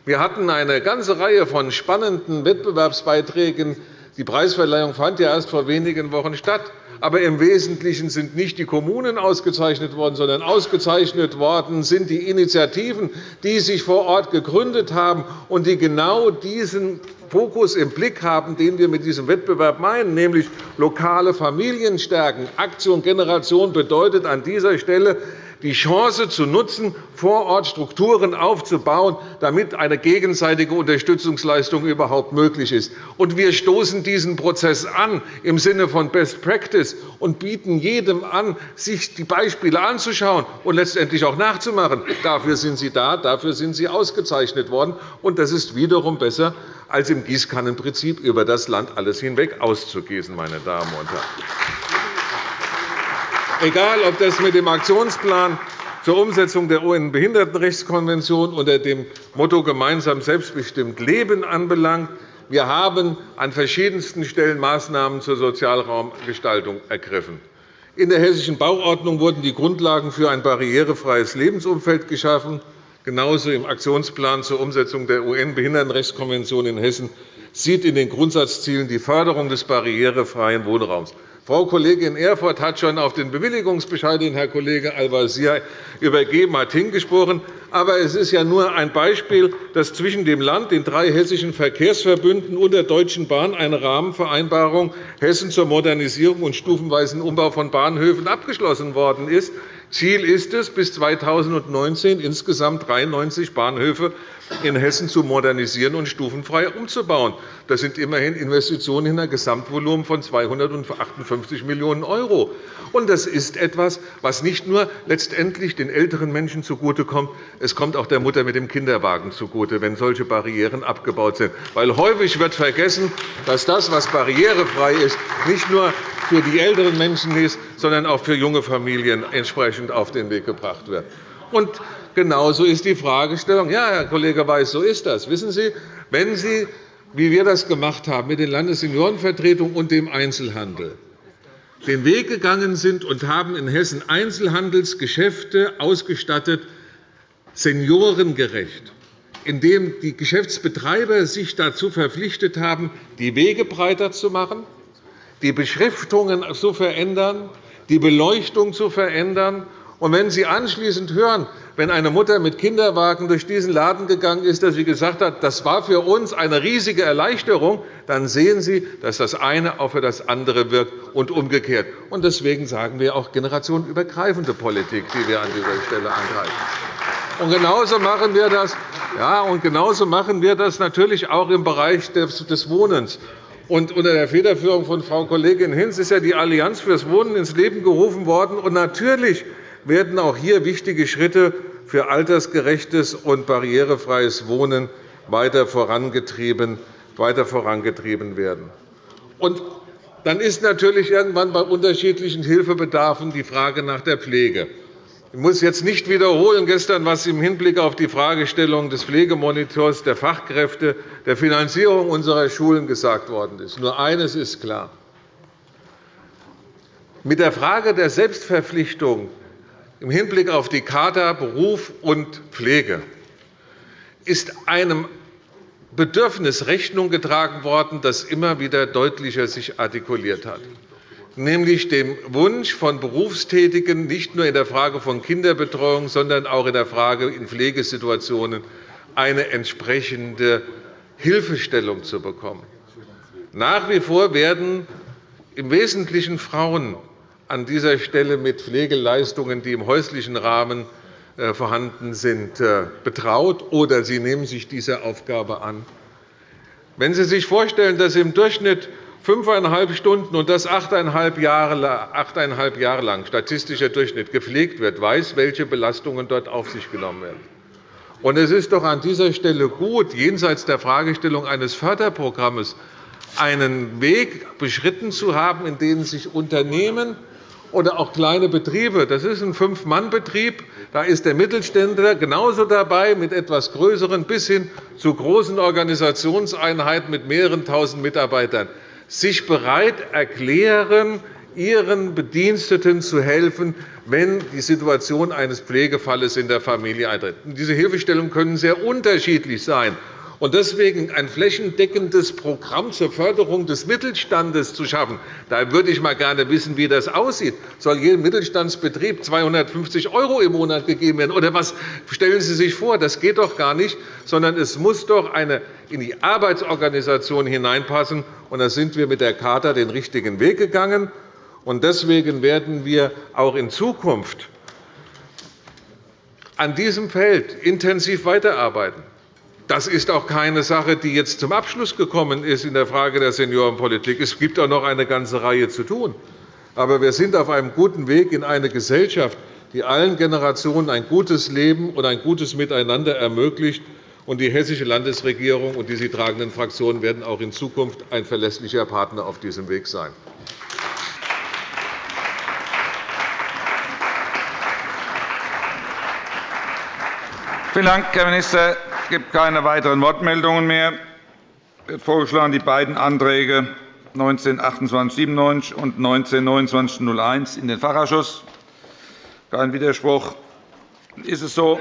Wir hatten eine ganze Reihe von spannenden Wettbewerbsbeiträgen. Die Preisverleihung fand ja erst vor wenigen Wochen statt. Aber im Wesentlichen sind nicht die Kommunen ausgezeichnet worden, sondern ausgezeichnet worden sind die Initiativen, die sich vor Ort gegründet haben und die genau diesen Fokus im Blick haben, den wir mit diesem Wettbewerb meinen, nämlich lokale Familien stärken. Aktion Generation bedeutet an dieser Stelle, die Chance zu nutzen, vor Ort Strukturen aufzubauen, damit eine gegenseitige Unterstützungsleistung überhaupt möglich ist. wir stoßen diesen Prozess an im Sinne von Best Practice und bieten jedem an, sich die Beispiele anzuschauen und letztendlich auch nachzumachen. Dafür sind Sie da, dafür sind Sie ausgezeichnet worden. Und das ist wiederum besser, als im Gießkannenprinzip über das Land alles hinweg auszugießen, meine Damen und Herren egal ob das mit dem Aktionsplan zur Umsetzung der UN-Behindertenrechtskonvention unter dem Motto gemeinsam selbstbestimmt leben anbelangt. Wir haben an verschiedensten Stellen Maßnahmen zur Sozialraumgestaltung ergriffen. In der Hessischen Bauordnung wurden die Grundlagen für ein barrierefreies Lebensumfeld geschaffen. Genauso im Aktionsplan zur Umsetzung der UN-Behindertenrechtskonvention in Hessen sieht in den Grundsatzzielen die Förderung des barrierefreien Wohnraums. Frau Kollegin Erfurth hat schon auf den Bewilligungsbescheid, den Herr Kollege Al-Wazir übergeben hat, hingesprochen. Aber es ist ja nur ein Beispiel, dass zwischen dem Land, den drei hessischen Verkehrsverbünden und der Deutschen Bahn eine Rahmenvereinbarung Hessen zur Modernisierung und stufenweisen Umbau von Bahnhöfen abgeschlossen worden ist. Ziel ist es, bis 2019 insgesamt 93 Bahnhöfe in Hessen zu modernisieren und stufenfrei umzubauen. Das sind immerhin Investitionen in einem Gesamtvolumen von 258 Millionen €. Das ist etwas, was nicht nur letztendlich den älteren Menschen zugutekommt, es kommt auch der Mutter mit dem Kinderwagen zugute, wenn solche Barrieren abgebaut sind. Weil häufig wird vergessen, dass das, was barrierefrei ist, nicht nur für die älteren Menschen ist, sondern auch für junge Familien entsprechend auf den Weg gebracht wird. Und genauso ist die Fragestellung. Ja, Herr Kollege Weiß, so ist das. Wissen Sie, wenn Sie, wie wir das gemacht haben mit den Landesseniorenvertretungen und dem Einzelhandel, den Weg gegangen sind und haben in Hessen Einzelhandelsgeschäfte ausgestattet, seniorengerecht, indem die Geschäftsbetreiber sich dazu verpflichtet haben, die Wege breiter zu machen, die Beschriftungen zu verändern, die Beleuchtung zu verändern und wenn Sie anschließend hören, wenn eine Mutter mit Kinderwagen durch diesen Laden gegangen ist, dass sie gesagt hat, das war für uns eine riesige Erleichterung, dann sehen Sie, dass das eine auch für das andere wirkt und umgekehrt. Und deswegen sagen wir auch generationenübergreifende Politik, die wir an dieser Stelle angreifen. Und genauso machen wir das, ja, und genauso machen wir das natürlich auch im Bereich des Wohnens. Und unter der Federführung von Frau Kollegin Hinz ist ja die Allianz fürs Wohnen ins Leben gerufen worden. Und natürlich werden auch hier wichtige Schritte für altersgerechtes und barrierefreies Wohnen weiter vorangetrieben, weiter vorangetrieben werden. Und dann ist natürlich irgendwann bei unterschiedlichen Hilfebedarfen die Frage nach der Pflege. Ich muss jetzt nicht wiederholen gestern, was im Hinblick auf die Fragestellung des Pflegemonitors, der Fachkräfte, der Finanzierung unserer Schulen gesagt worden ist. Nur eines ist klar. Mit der Frage der Selbstverpflichtung im Hinblick auf die Kader Beruf und Pflege ist einem Bedürfnis Rechnung getragen worden, das immer wieder deutlicher sich artikuliert hat, nämlich dem Wunsch von Berufstätigen, nicht nur in der Frage von Kinderbetreuung, sondern auch in der Frage in Pflegesituationen eine entsprechende Hilfestellung zu bekommen. Nach wie vor werden im Wesentlichen Frauen an dieser Stelle mit Pflegeleistungen, die im häuslichen Rahmen äh, vorhanden sind, äh, betraut, oder Sie nehmen sich dieser Aufgabe an. Wenn Sie sich vorstellen, dass im Durchschnitt fünfeinhalb Stunden und das achteinhalb Jahre, lang statistischer Durchschnitt gepflegt wird, weiß, welche Belastungen dort auf sich genommen werden. Und es ist doch an dieser Stelle gut, jenseits der Fragestellung eines Förderprogramms einen Weg beschritten zu haben, in dem sich Unternehmen oder auch kleine Betriebe. Das ist ein Fünf-Mann-Betrieb. Da ist der Mittelständler genauso dabei, mit etwas größeren bis hin zu großen Organisationseinheiten mit mehreren Tausend Mitarbeitern, sich bereit erklären, ihren Bediensteten zu helfen, wenn die Situation eines Pflegefalles in der Familie eintritt. Diese Hilfestellungen können sehr unterschiedlich sein und deswegen ein flächendeckendes Programm zur Förderung des Mittelstandes zu schaffen. Da würde ich einmal gerne wissen, wie das aussieht. Soll jedem Mittelstandsbetrieb 250 € im Monat gegeben werden? Oder was stellen Sie sich vor? Das geht doch gar nicht, sondern es muss doch eine in die Arbeitsorganisation hineinpassen. Und da sind wir mit der Charta den richtigen Weg gegangen. Und deswegen werden wir auch in Zukunft an diesem Feld intensiv weiterarbeiten. Das ist auch keine Sache, die jetzt zum Abschluss gekommen ist in der Frage der Seniorenpolitik. Es gibt auch noch eine ganze Reihe zu tun. Aber wir sind auf einem guten Weg in eine Gesellschaft, die allen Generationen ein gutes Leben und ein gutes Miteinander ermöglicht. Die Hessische Landesregierung und die sie tragenden Fraktionen werden auch in Zukunft ein verlässlicher Partner auf diesem Weg sein. Vielen Dank, Herr Minister. Es gibt keine weiteren Wortmeldungen mehr. Es wird vorgeschlagen, die beiden Anträge 192897 und 192901 in den Fachausschuss. Kein Widerspruch. Ist es so?